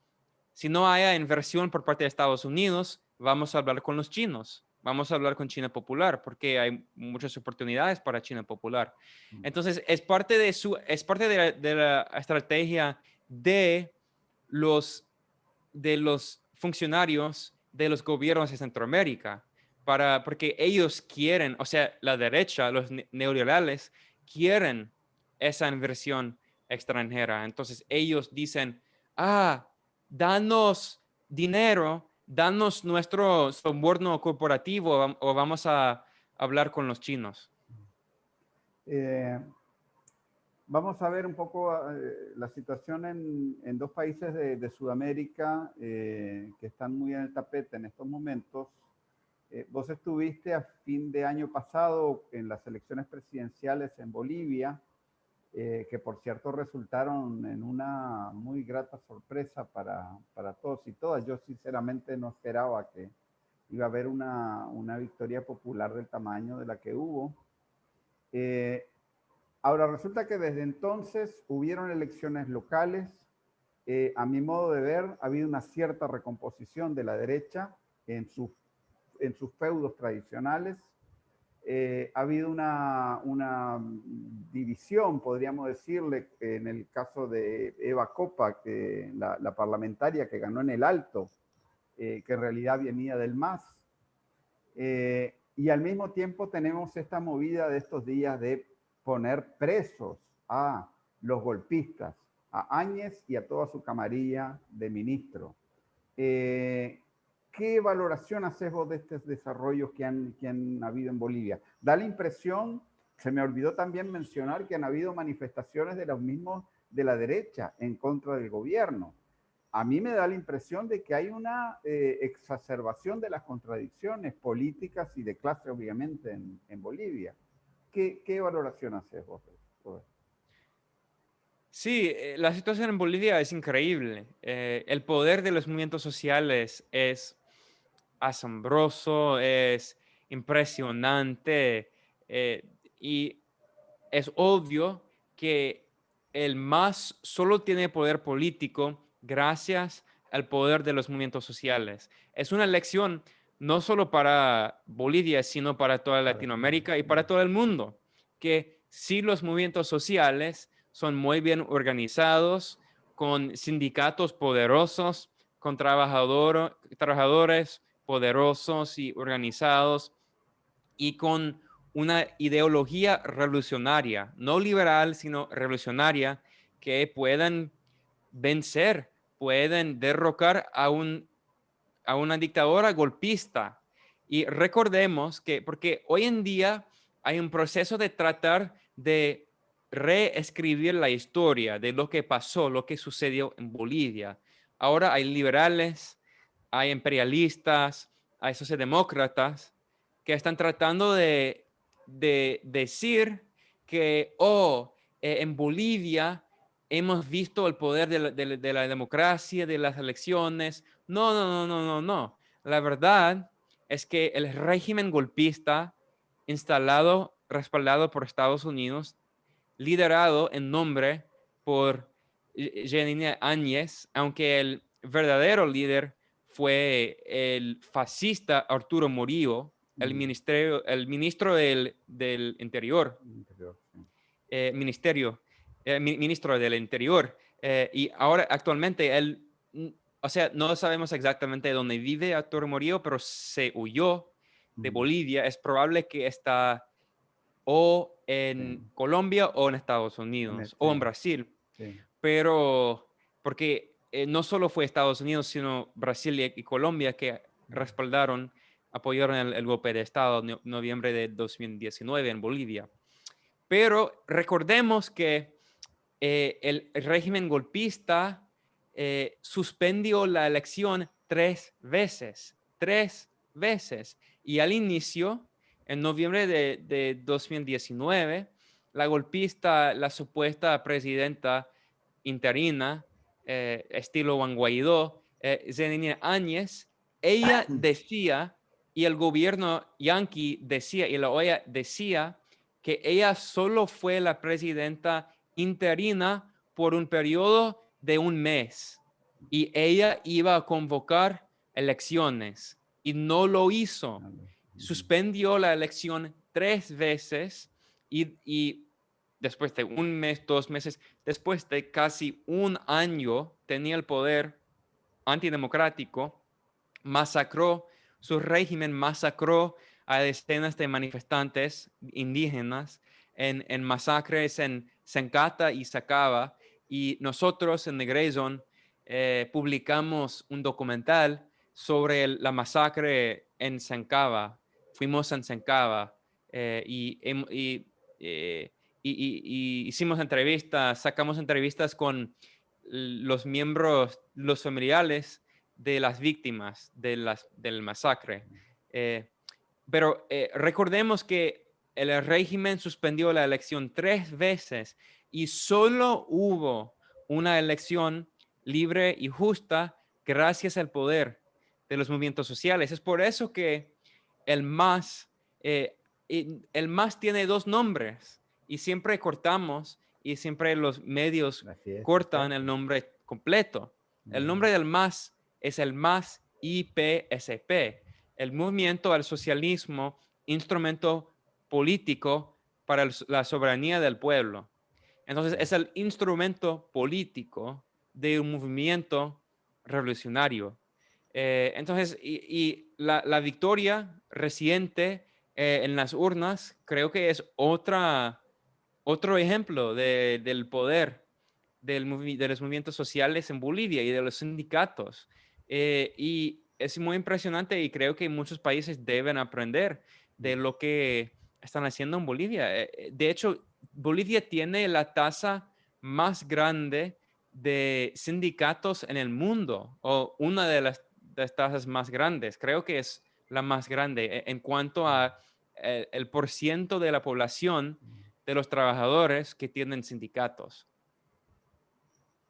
si no haya inversión por parte de Estados Unidos, vamos a hablar con los chinos vamos a hablar con China Popular porque hay muchas oportunidades para China Popular. Mm. Entonces, es parte de, su, es parte de, la, estrategia de los, de los funcionarios de los gobiernos de Centroamérica, para, porque ellos quieren, o sea, la derecha, los neoliberales, quieren esa inversión extranjera. Entonces, ellos dicen, ah, danos dinero danos nuestro soborno corporativo o vamos a hablar con los chinos. Eh, vamos a ver un poco eh, la situación en, dos países de, Sudamérica eh, que están muy en el tapete en estos momentos. vos estuviste a fin de año pasado en las elecciones presidenciales en Bolivia. Eh, que por cierto resultaron en una muy grata sorpresa para, para, todos y todas. Yo sinceramente no esperaba que iba a haber una, una victoria popular del tamaño de la que hubo. Eh, ahora resulta que desde entonces hubieron elecciones locales. Eh, a mi modo de ver, ha habido una cierta recomposición de la derecha en sus, en sus feudos tradicionales eh, ha habido una, una, división, podríamos decirle, en el caso de Eva Copa, que la, parlamentaria que ganó en el Alto, eh, que en realidad venía del MAS. Eh, y al mismo tiempo tenemos esta movida de estos días de poner presos a los golpistas, a Áñez y a toda su camarilla de ministro. ¿Qué valoración haces vos de estos desarrollos que han, que han habido en Bolivia? Da la impresión, se me olvidó también mencionar que han habido manifestaciones de los mismos de la derecha en contra del gobierno. A mí me da la impresión de que hay una eh, exacerbación de las contradicciones políticas y de clase, obviamente, en, en Bolivia. ¿Qué, ¿Qué, valoración haces vos? Sí, eh, la situación en Bolivia es increíble. Eh, el poder de los movimientos sociales es asombroso, es impresionante eh, y es obvio que el MAS solo tiene poder político gracias al poder de los movimientos sociales. Es una lección no solo para Bolivia, sino para toda Latinoamérica y para todo el mundo, que si los movimientos sociales son muy bien organizados, con sindicatos poderosos, con trabajadores poderosos y organizados y con una ideología revolucionaria, no liberal, sino revolucionaria, que puedan vencer, pueden derrocar a, un, a una dictadora golpista. Y recordemos que, porque hoy en día hay un proceso de tratar de reescribir la historia de lo que pasó, lo que sucedió en Bolivia. Ahora hay liberales, hay imperialistas, hay socialdemócratas que están tratando de, decir que, oh, eh, en Bolivia hemos visto el poder de la, de la, democracia, de las elecciones. No, no, no, no, no, no. La verdad es que el régimen golpista instalado, respaldado por Estados Unidos, liderado en nombre por Janine Áñez, aunque el verdadero líder fue el fascista Arturo Murillo, el, ministerio, el ministro del, del Interior, eh, ministerio, eh, ministro del Interior. Eh, y ahora actualmente él, o sea, no sabemos exactamente dónde vive Arturo Murillo, pero se huyó de Bolivia. Es probable que está o en Colombia o en Estados Unidos o en Brasil. Pero porque eh, no solo fue Estados Unidos, sino Brasil y, Colombia que respaldaron, apoyaron el, golpe de Estado en noviembre de 2019 en Bolivia. Pero recordemos que eh, el, régimen golpista eh, suspendió la elección tres veces, tres veces. Y al inicio en noviembre de, 2019, la golpista, la supuesta presidenta interina, eh, estilo Juan Guaidó, eh, Áñez, ella <clears throat> decía, y el gobierno yanqui decía, y la OEA decía, que ella solo fue la presidenta interina por un periodo de un mes. Y ella iba a convocar elecciones y no lo hizo suspendió la elección tres veces y, después de un mes, dos meses, después de casi un año tenía el poder antidemocrático, masacró, su régimen masacró a decenas de manifestantes indígenas en, masacres en Sencata y Sacaba. Y nosotros en Negrezon eh, publicamos un documental sobre la masacre en Sencaba fuimos a Sencaba eh, eh, y, hicimos entrevistas, sacamos entrevistas con los miembros, los familiares de las víctimas de las, del masacre. Eh, pero recordemos que el régimen suspendió la elección tres veces y solo hubo una elección libre y justa gracias al poder de los movimientos sociales. Es por eso que el más, eh, el más tiene dos nombres y siempre cortamos y siempre los medios cortan el nombre completo. El nombre del más es el más IPSP, el movimiento al socialismo, instrumento político para la soberanía del pueblo. Entonces es el instrumento político de un movimiento revolucionario. Eh, entonces, y, la, victoria reciente eh, en las urnas creo que es otra, otro ejemplo del poder del, de los movimientos sociales en Bolivia y de los sindicatos. Eh, y es muy impresionante y creo que muchos países deben aprender de lo que están haciendo en Bolivia. De hecho, Bolivia tiene la tasa más grande de sindicatos en el mundo, o una de las las tasas más grandes. Creo que es la más grande e, en cuanto a eh, el, por ciento de la población de los trabajadores que tienen sindicatos.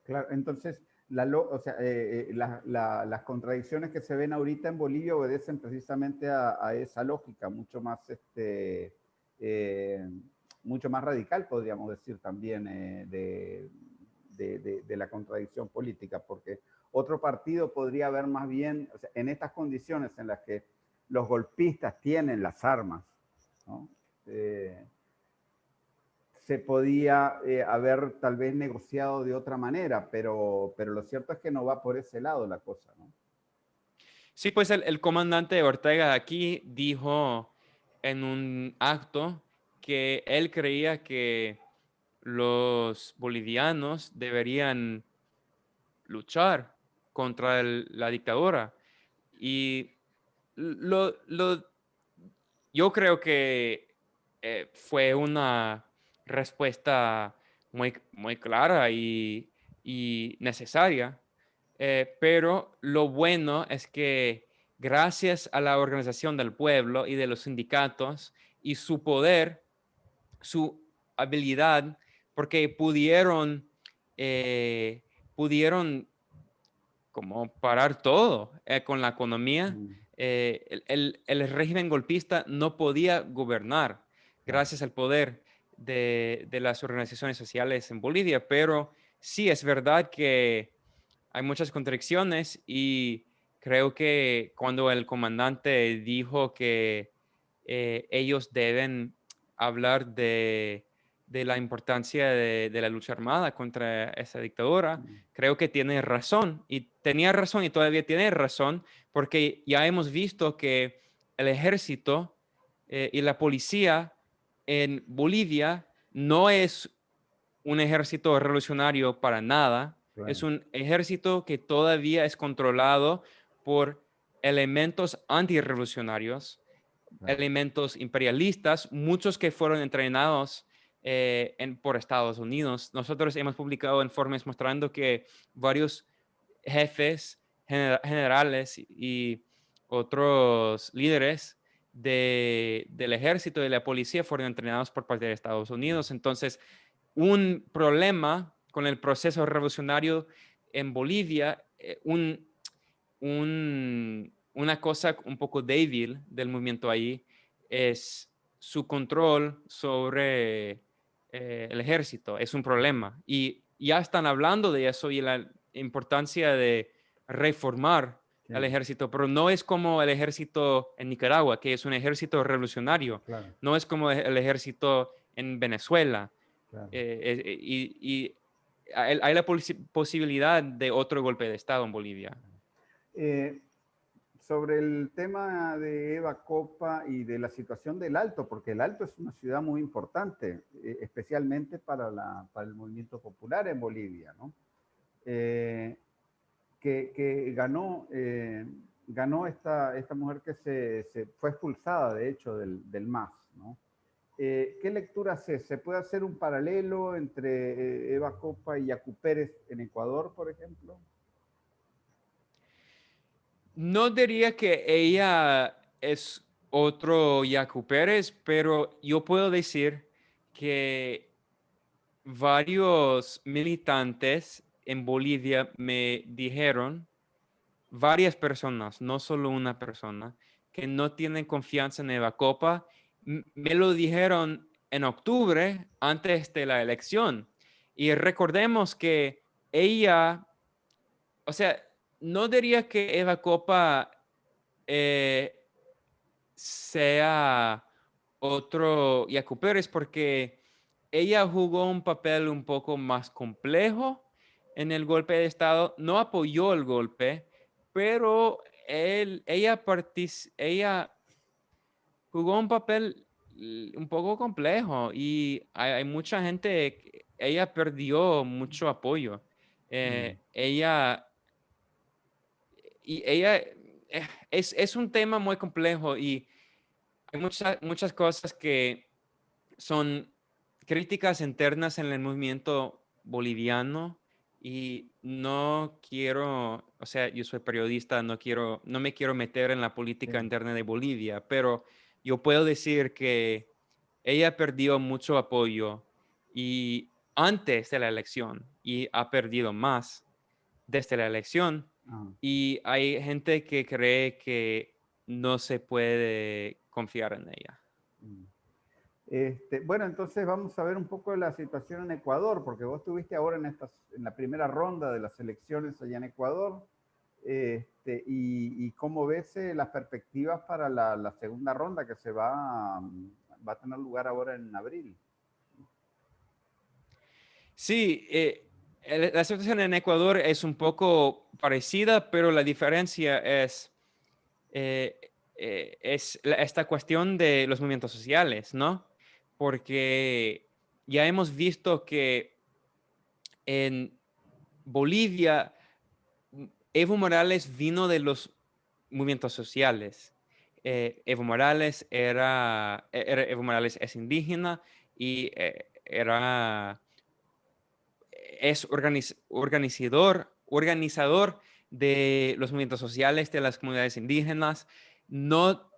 Claro, entonces, la, o sea, eh, eh, las contradicciones que se ven ahorita en Bolivia obedecen precisamente a, esa lógica, mucho más, este, mucho más radical, podríamos decir también, de, de, la contradicción política, porque otro partido podría haber más bien, en estas condiciones en las que los golpistas tienen las armas, eh, se podía eh, haber tal vez negociado de otra manera, pero, pero lo cierto es que no va por ese lado la cosa, ¿no? Sí, pues el, comandante Ortega aquí dijo en un acto que él creía que los bolivianos deberían luchar contra la dictadura. Y lo, yo creo que eh, fue una respuesta muy, muy clara y, necesaria. Eh, pero lo bueno es que gracias a la organización del pueblo y de los sindicatos y su poder, su habilidad, porque pudieron, eh, pudieron como parar todo eh, con la economía. Mm. el, el, régimen golpista no podía gobernar gracias al poder de, las organizaciones sociales en Bolivia, pero sí es verdad que hay muchas contradicciones y creo que cuando el comandante dijo que eh, ellos deben hablar de, la importancia de, la lucha armada contra esa dictadura, mm. creo que tiene razón y tenía razón y todavía tiene razón porque ya hemos visto que el ejército eh, y la policía en Bolivia no es un ejército revolucionario para nada. Es un ejército que todavía es controlado por elementos antirrevolucionarios, elementos imperialistas, muchos que fueron entrenados eh, por Estados Unidos. Nosotros hemos publicado informes mostrando que varios jefes generales y otros líderes del ejército y de la policía fueron entrenados por parte de Estados Unidos. Entonces, un problema con el proceso revolucionario en Bolivia, eh, un, una cosa un poco débil del movimiento ahí es su control sobre eh, el ejército. Es un problema. Y ya están hablando de eso y la importancia de reformar al ejército, pero no es como el ejército en Nicaragua, que es un ejército revolucionario, no es como el ejército en Venezuela. Eh, eh, y, hay, la posibilidad de otro golpe de Estado en Bolivia. Eh, sobre el tema de Eva Copa y de la situación del Alto, porque el Alto es una ciudad muy importante, especialmente para, la, para el movimiento popular en Bolivia, ¿no? Que, ganó, eh, ganó esta, esta mujer que se, fue expulsada, de hecho, del, del MAS. Eh, ¿Qué lectura hace? ¿Se puede hacer un paralelo entre eh, Eva Copa y Yacu Pérez en Ecuador, por ejemplo? No diría que ella es otro Yacu Pérez, pero yo puedo decir que varios militantes en Bolivia me dijeron varias personas, no solo una persona, que no tienen confianza en Eva Copa. Me lo dijeron en octubre, antes de la elección. Y recordemos que ella, o sea, no diría que Eva Copa eh, sea otro Yacu Pérez porque ella jugó un papel un poco más complejo en el golpe de Estado, no apoyó el golpe, pero él, ella, ella jugó un papel un poco complejo y hay, mucha gente, ella perdió mucho apoyo. Eh, mm. Ella, y ella, eh, es, es, un tema muy complejo y hay muchas, muchas cosas que son críticas internas en el movimiento boliviano y no quiero, o sea, yo soy periodista, no quiero, no me quiero meter en la política interna de Bolivia, pero yo puedo decir que ella perdió mucho apoyo y antes de la elección y ha perdido más desde la elección ah. y hay gente que cree que no se puede confiar en ella. Mm. Este, bueno, entonces vamos a ver un poco la situación en Ecuador, porque vos estuviste ahora en, estas, en la primera ronda de las elecciones allá en Ecuador, este, y, cómo ves eh, las perspectivas para la, segunda ronda que se va, va a tener lugar ahora en abril. Sí, eh, la situación en Ecuador es un poco parecida, pero la diferencia es, eh, es esta cuestión de los movimientos sociales, ¿no? Porque ya hemos visto que en Bolivia, Evo Morales vino de los movimientos sociales. Evo Morales era, Evo Morales es indígena y era es organizador, organizador de los movimientos sociales de las comunidades indígenas. No,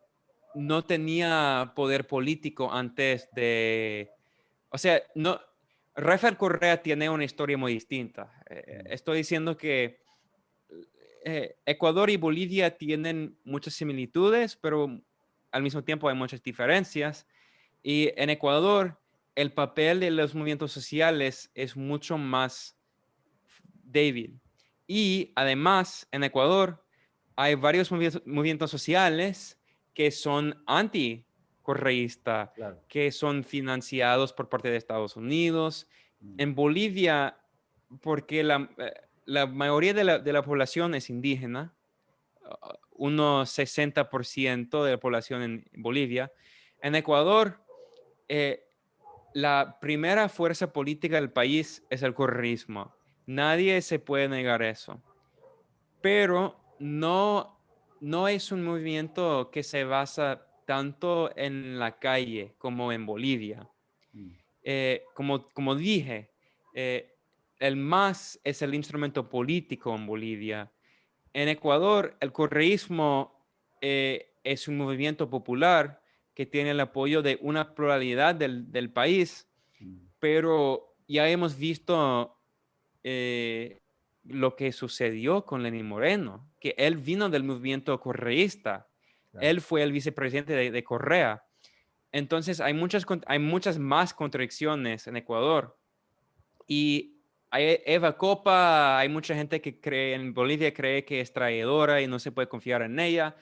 no tenía poder político antes de... O sea, no, Rafael Correa tiene una historia muy distinta. Eh, estoy diciendo que eh, Ecuador y Bolivia tienen muchas similitudes, pero al mismo tiempo hay muchas diferencias. Y en Ecuador, el papel de los movimientos sociales es mucho más débil. Y además, en Ecuador hay varios movimientos sociales que son anti-correísta, que son financiados por parte de Estados Unidos. Mm. En Bolivia, porque la, eh, mayoría de la, población es indígena, unos 60% de la población en Bolivia. En Ecuador, eh, la primera fuerza política del país es el correísmo. Nadie se puede negar eso. Pero no, no es un movimiento que se basa tanto en la calle como en Bolivia. Mm. Eh, como, como dije, eh, el MAS es el instrumento político en Bolivia. En Ecuador, el correísmo eh, es un movimiento popular que tiene el apoyo de una pluralidad del, del país, mm. pero ya hemos visto eh, lo que sucedió con Lenín Moreno, que él vino del movimiento correísta, él fue el vicepresidente de, Correa. Entonces hay muchas, hay muchas más contradicciones en Ecuador. Y hay Eva Copa, hay mucha gente que cree en Bolivia, cree que es traidora y no se puede confiar en ella.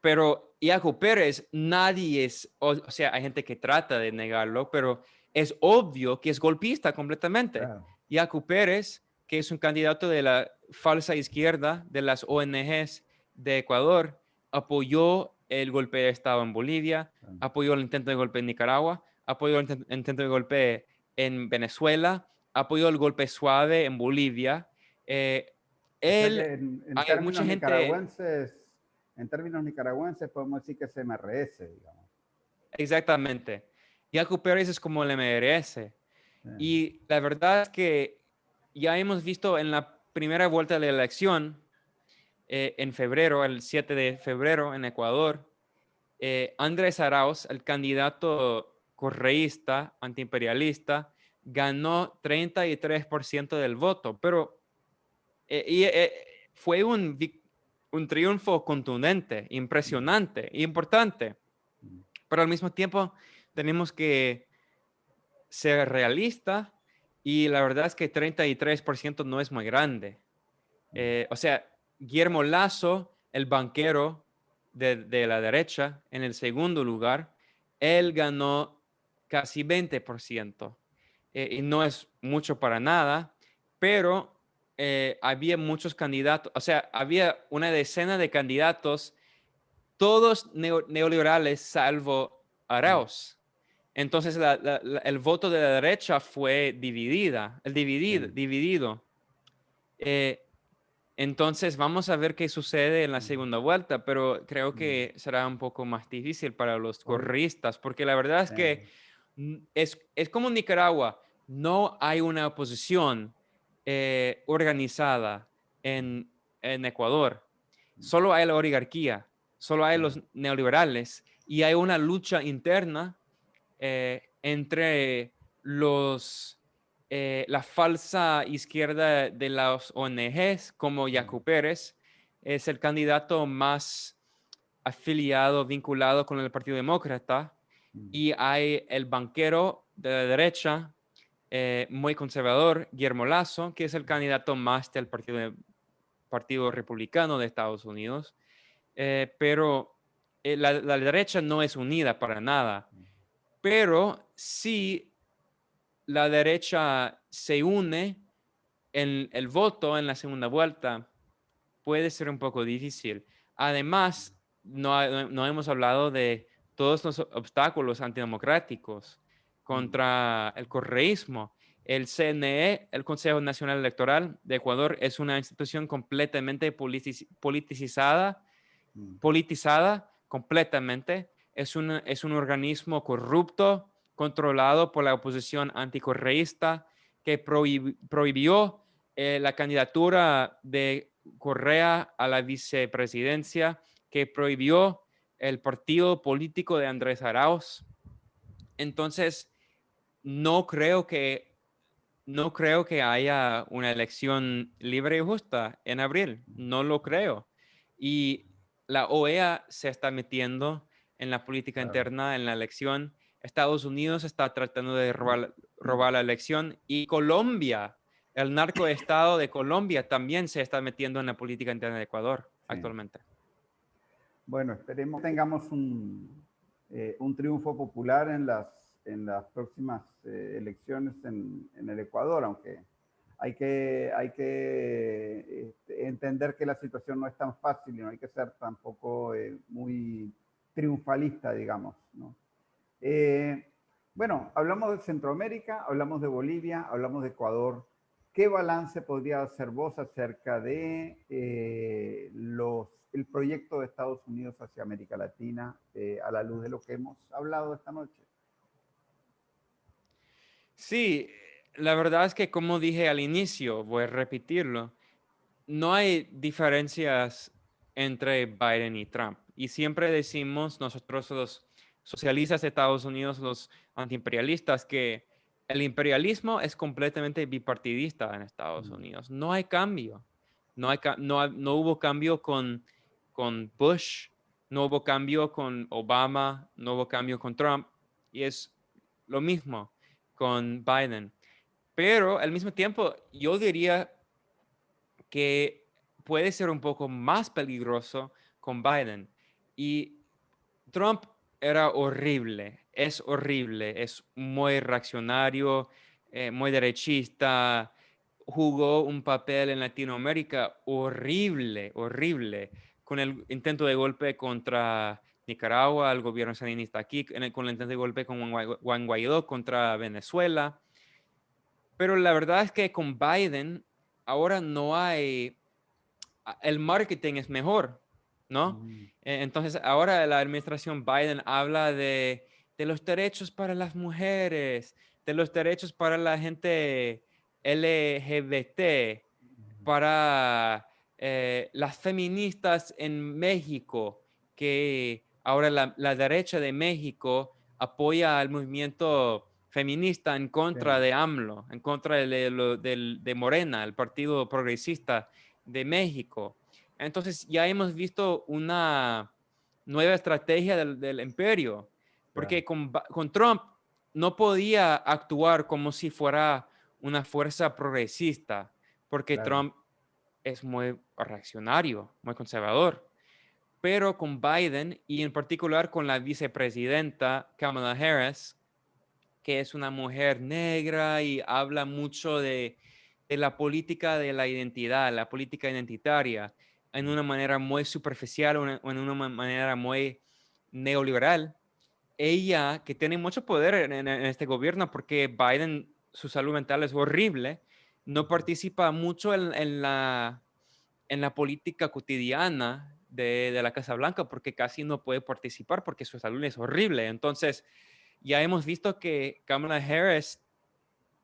Pero Iaco Pérez, nadie es, o, sea, hay gente que trata de negarlo, pero es obvio que es golpista completamente. Iaco Pérez, que es un candidato de la falsa izquierda de las ONGs de Ecuador, apoyó el golpe de Estado en Bolivia, apoyó el intento de golpe en Nicaragua, apoyó el intento de golpe en Venezuela, apoyó el golpe suave en Bolivia. Eh, él, hay mucha gente en términos nicaragüenses podemos decir que es MRS, digamos. Exactamente. Yacu Pérez es como el MRS. Y la verdad es que ya hemos visto en la primera vuelta de la elección, eh, en febrero, el 7 de febrero en Ecuador, eh, Andrés Arauz, el candidato correísta, antiimperialista, ganó 33% del voto, pero eh, fue un, un triunfo contundente, impresionante, importante. Pero al mismo tiempo tenemos que ser realistas y la verdad es que 33% no es muy grande. Eh, o sea, Guillermo Lazo, el banquero de, la derecha, en el segundo lugar, él ganó casi 20%. Eh, y no es mucho para nada, pero eh, había muchos candidatos, o sea, había una decena de candidatos, todos neoliberales salvo Arauz. Entonces el voto de la derecha fue dividida, el dividido. dividido. Eh, entonces vamos a ver qué sucede en la segunda vuelta, pero creo que será un poco más difícil para los correístas, porque la verdad es que es, es como Nicaragua, no hay una oposición eh, organizada en, Ecuador. Solo hay la oligarquía, solo hay los neoliberales y hay una lucha interna eh, entre los, eh, la falsa izquierda de las ONGs, como Yacu Pérez, es el candidato más afiliado, vinculado con el Partido Demócrata, y hay el banquero de la derecha, eh, muy conservador, Guillermo Lazo, que es el candidato más del Partido, partido Republicano de Estados Unidos. Eh, pero la, la, derecha no es unida para nada. Pero sí la derecha se une en el voto en la segunda vuelta, puede ser un poco difícil. Además, no, no hemos hablado de todos los obstáculos antidemocráticos contra el correísmo. El CNE, el Consejo Nacional Electoral de Ecuador, es una institución completamente politizada, mm. politizada completamente. Es un, es un organismo corrupto, controlado por la oposición anticorreísta, que prohibió eh, la candidatura de Correa a la vicepresidencia, que prohibió el partido político de Andrés Arauz. Entonces, no creo que no creo que haya una elección libre y justa en abril. No lo creo. Y la OEA se está metiendo en la política interna, en la elección. Estados Unidos está tratando de robar, robar la elección y Colombia, el narcoestado de Colombia también se está metiendo en la política interna de Ecuador actualmente. Bueno, esperemos tengamos un, eh, un triunfo popular en las, en las próximas eh, elecciones en, en, el Ecuador, aunque hay que, hay que este, entender que la situación no es tan fácil y no hay que ser tampoco eh, muy triunfalista, digamos. ¿no? bueno, hablamos de Centroamérica, hablamos de Bolivia, hablamos de Ecuador. ¿Qué balance podría hacer vos acerca de los el proyecto de Estados Unidos hacia América Latina eh, a la luz de lo que hemos hablado esta noche? Sí, la verdad es que como dije al inicio, voy a repetirlo, no hay diferencias entre Biden y Trump. Y siempre decimos nosotros los socialistas de Estados Unidos, los antiimperialistas, que el imperialismo es completamente bipartidista en Estados Unidos. No hay cambio. No, hay, no, no hubo cambio con con Bush, no hubo cambio con Obama, no hubo cambio con Trump, y es lo mismo con Biden. Pero al mismo tiempo, yo diría que puede ser un poco más peligroso con Biden. Y Trump era horrible, es horrible, es muy reaccionario, eh, muy derechista, jugó un papel en Latinoamérica horrible, horrible con el intento de golpe contra Nicaragua, el gobierno sandinista aquí, con el intento de golpe con Juan Guaidó contra Venezuela. Pero la verdad es que con Biden ahora no hay, el marketing es mejor, ¿no? Mm. E, entonces ahora la administración Biden habla de, de los derechos para las mujeres, de los derechos para la gente LGBT, para eh, las feministas en México, que ahora la, derecha de México apoya al movimiento feminista en contra de AMLO, en contra de, de, Morena, el Partido Progresista de México. Entonces ya hemos visto una nueva estrategia del, imperio, porque con, Trump no podía actuar como si fuera una fuerza progresista, porque Trump es muy reaccionario, muy conservador. Pero con Biden y en particular con la vicepresidenta Kamala Harris, que es una mujer negra y habla mucho de, la política de la identidad, la política identitaria, en una manera muy superficial o en una manera muy neoliberal. Ella, que tiene mucho poder en, en este gobierno porque Biden, su salud mental es horrible, no participa mucho en, la, en la política cotidiana de, la Casa Blanca porque casi no puede participar porque su salud es horrible. Entonces, ya hemos visto que Kamala Harris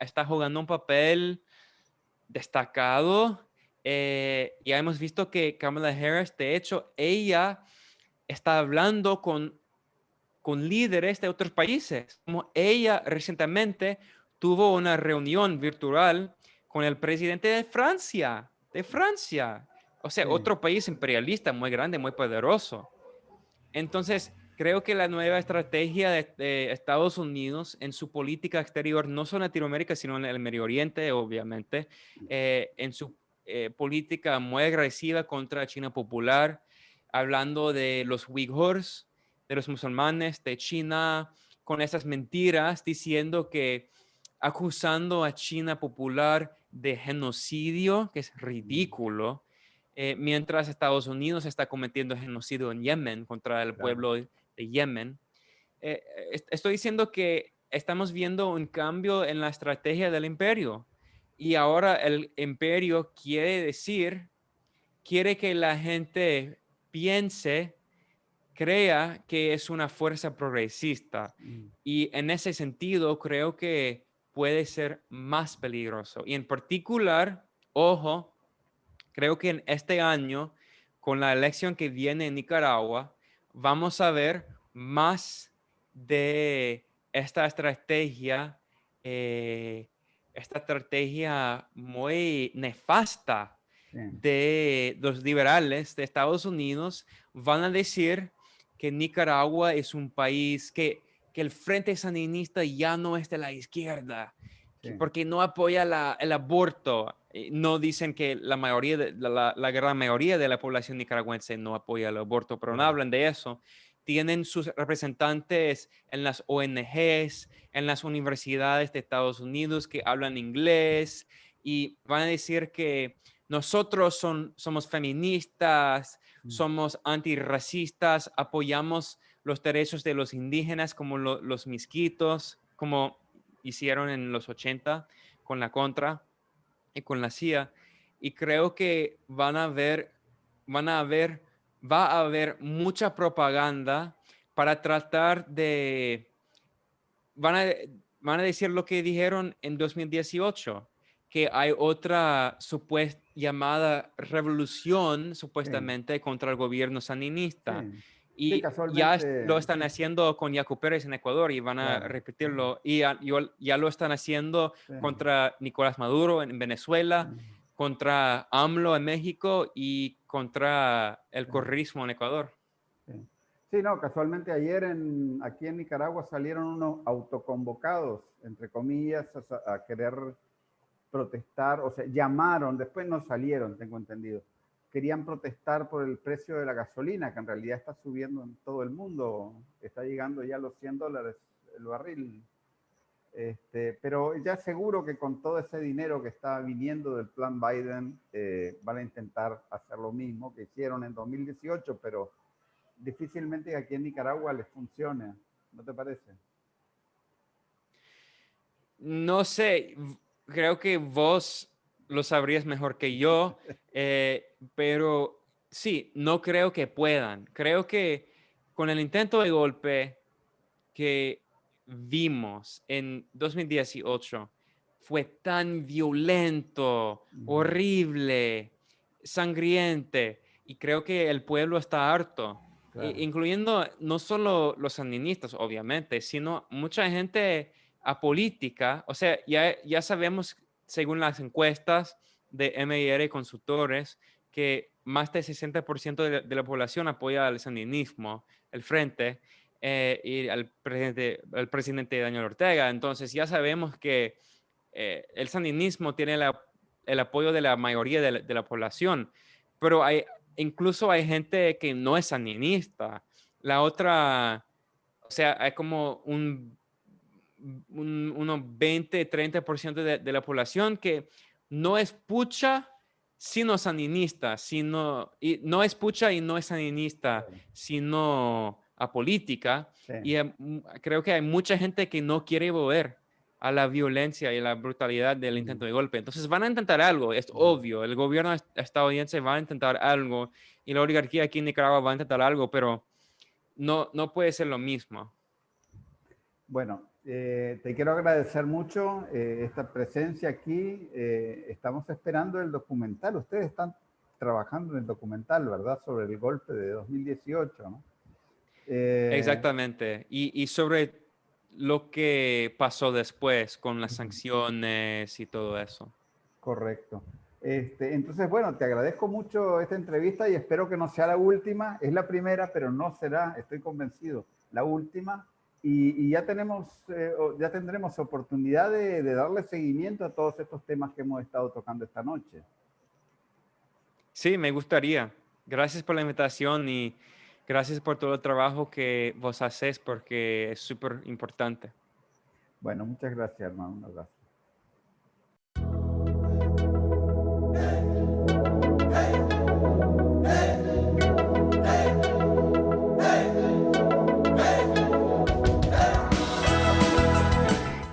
está jugando un papel destacado. Eh, ya hemos visto que Kamala Harris, de hecho, ella está hablando con, con líderes de otros países. Como ella recientemente tuvo una reunión virtual con el presidente de Francia, de Francia. O sea, otro país imperialista muy grande, muy poderoso. Entonces, creo que la nueva estrategia de, Estados Unidos en su política exterior, no solo en Latinoamérica, sino en el Medio Oriente, obviamente, eh, en su eh, política muy agresiva contra China popular, hablando de los uigures, de los musulmanes, de China, con esas mentiras, diciendo que acusando a China popular de genocidio, que es ridículo, eh, mientras Estados Unidos está cometiendo genocidio en Yemen contra el pueblo de Yemen. Eh, estoy diciendo que estamos viendo un cambio en la estrategia del imperio y ahora el imperio quiere decir, quiere que la gente piense, crea que es una fuerza progresista. Mm. Y en ese sentido, creo que puede ser más peligroso. Y en particular, ojo, creo que en este año, con la elección que viene en Nicaragua, vamos a ver más de esta estrategia, eh, esta estrategia muy nefasta de los liberales de Estados Unidos, van a decir que Nicaragua es un país que que el Frente Sandinista ya no es de la izquierda, porque no apoya el aborto. Eh, no dicen que la mayoría, de, la, gran mayoría de la población nicaragüense no apoya el aborto, pero no hablan de eso. Tienen sus representantes en las ONGs, en las universidades de Estados Unidos que hablan inglés y van a decir que nosotros son, somos feministas, mm. somos antirracistas, apoyamos los derechos de los indígenas como los misquitos, como hicieron en los 80 con la Contra y con la CIA. Y creo que van a haber, van a haber, va a haber mucha propaganda para tratar de, van a, van a decir lo que dijeron en 2018, que hay otra supuesta llamada revolución supuestamente contra el gobierno sandinista. Y ya lo están haciendo con Yacu Pérez en Ecuador y van a repetirlo. Y ya, ya, lo están haciendo contra Nicolás Maduro en Venezuela, contra AMLO en México y contra el corrismo en Ecuador. Sí. no, casualmente ayer en, aquí en Nicaragua salieron unos autoconvocados, entre comillas, a querer protestar, o sea, llamaron, después no salieron, tengo entendido querían protestar por el precio de la gasolina, que en realidad está subiendo en todo el mundo, está llegando ya a los 100 dólares el barril. Este, pero ya seguro que con todo ese dinero que está viniendo del plan Biden, eh, van a intentar hacer lo mismo que hicieron en 2018, pero difícilmente aquí en Nicaragua les funcione, ¿no te parece? No sé, creo que vos lo sabrías mejor que yo, <laughs> eh, pero sí, no creo que puedan. Creo que con el intento de golpe que vimos en 2018 fue tan violento, horrible, sangriente, y creo que el pueblo está harto, incluyendo no solo los sandinistas, obviamente, sino mucha gente apolítica. O sea, ya, ya sabemos según las encuestas de MIR Consultores, que más del 60% de, la población apoya al sandinismo, el frente, eh, y al presidente, al presidente Daniel Ortega. Entonces ya sabemos que eh, el sandinismo tiene el apoyo de la mayoría de la, población, pero hay, incluso hay gente que no es sandinista. La otra, o sea, hay como un un, unos 20, 30% de, de la población que no es pucha, sino sandinista, sino, y no es pucha y no es sandinista, sino apolítica. Y creo que hay mucha gente que no quiere volver a la violencia y la brutalidad del intento de golpe. Entonces van a intentar algo, es obvio. El gobierno estadounidense va a intentar algo y la oligarquía aquí en Nicaragua va a intentar algo, pero no, no puede ser lo mismo. Bueno, eh, te quiero agradecer mucho eh, esta presencia aquí. Eh, estamos esperando el documental. Ustedes están trabajando en el documental, ¿verdad? Sobre el golpe de 2018, ¿no? Exactamente. Y, y, sobre lo que pasó después con las sanciones y todo eso. Correcto. Este, entonces, bueno, te agradezco mucho esta entrevista y espero que no sea la última. Es la primera, pero no será, estoy convencido, la última y, ya, tenemos, eh, ya tendremos oportunidad de, darle seguimiento a todos estos temas que hemos estado tocando esta noche. Sí, me gustaría. Gracias por la invitación y gracias por todo el trabajo que vos haces porque es súper importante. Bueno, muchas gracias, hermano. Un abrazo.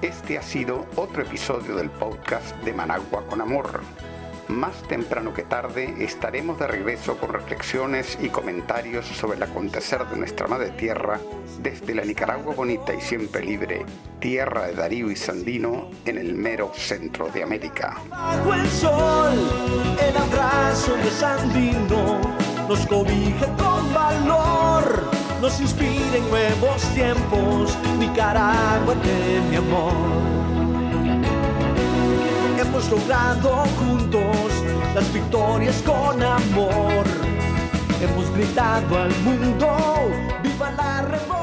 Este ha sido otro episodio del podcast de Managua con Amor. Más temprano que tarde estaremos de regreso con reflexiones y comentarios sobre el acontecer de nuestra madre tierra desde la Nicaragua bonita y siempre libre, tierra de Darío y Sandino en el mero centro de América hemos logrado juntos las victorias con amor. Hemos gritado al mundo, viva la revolución.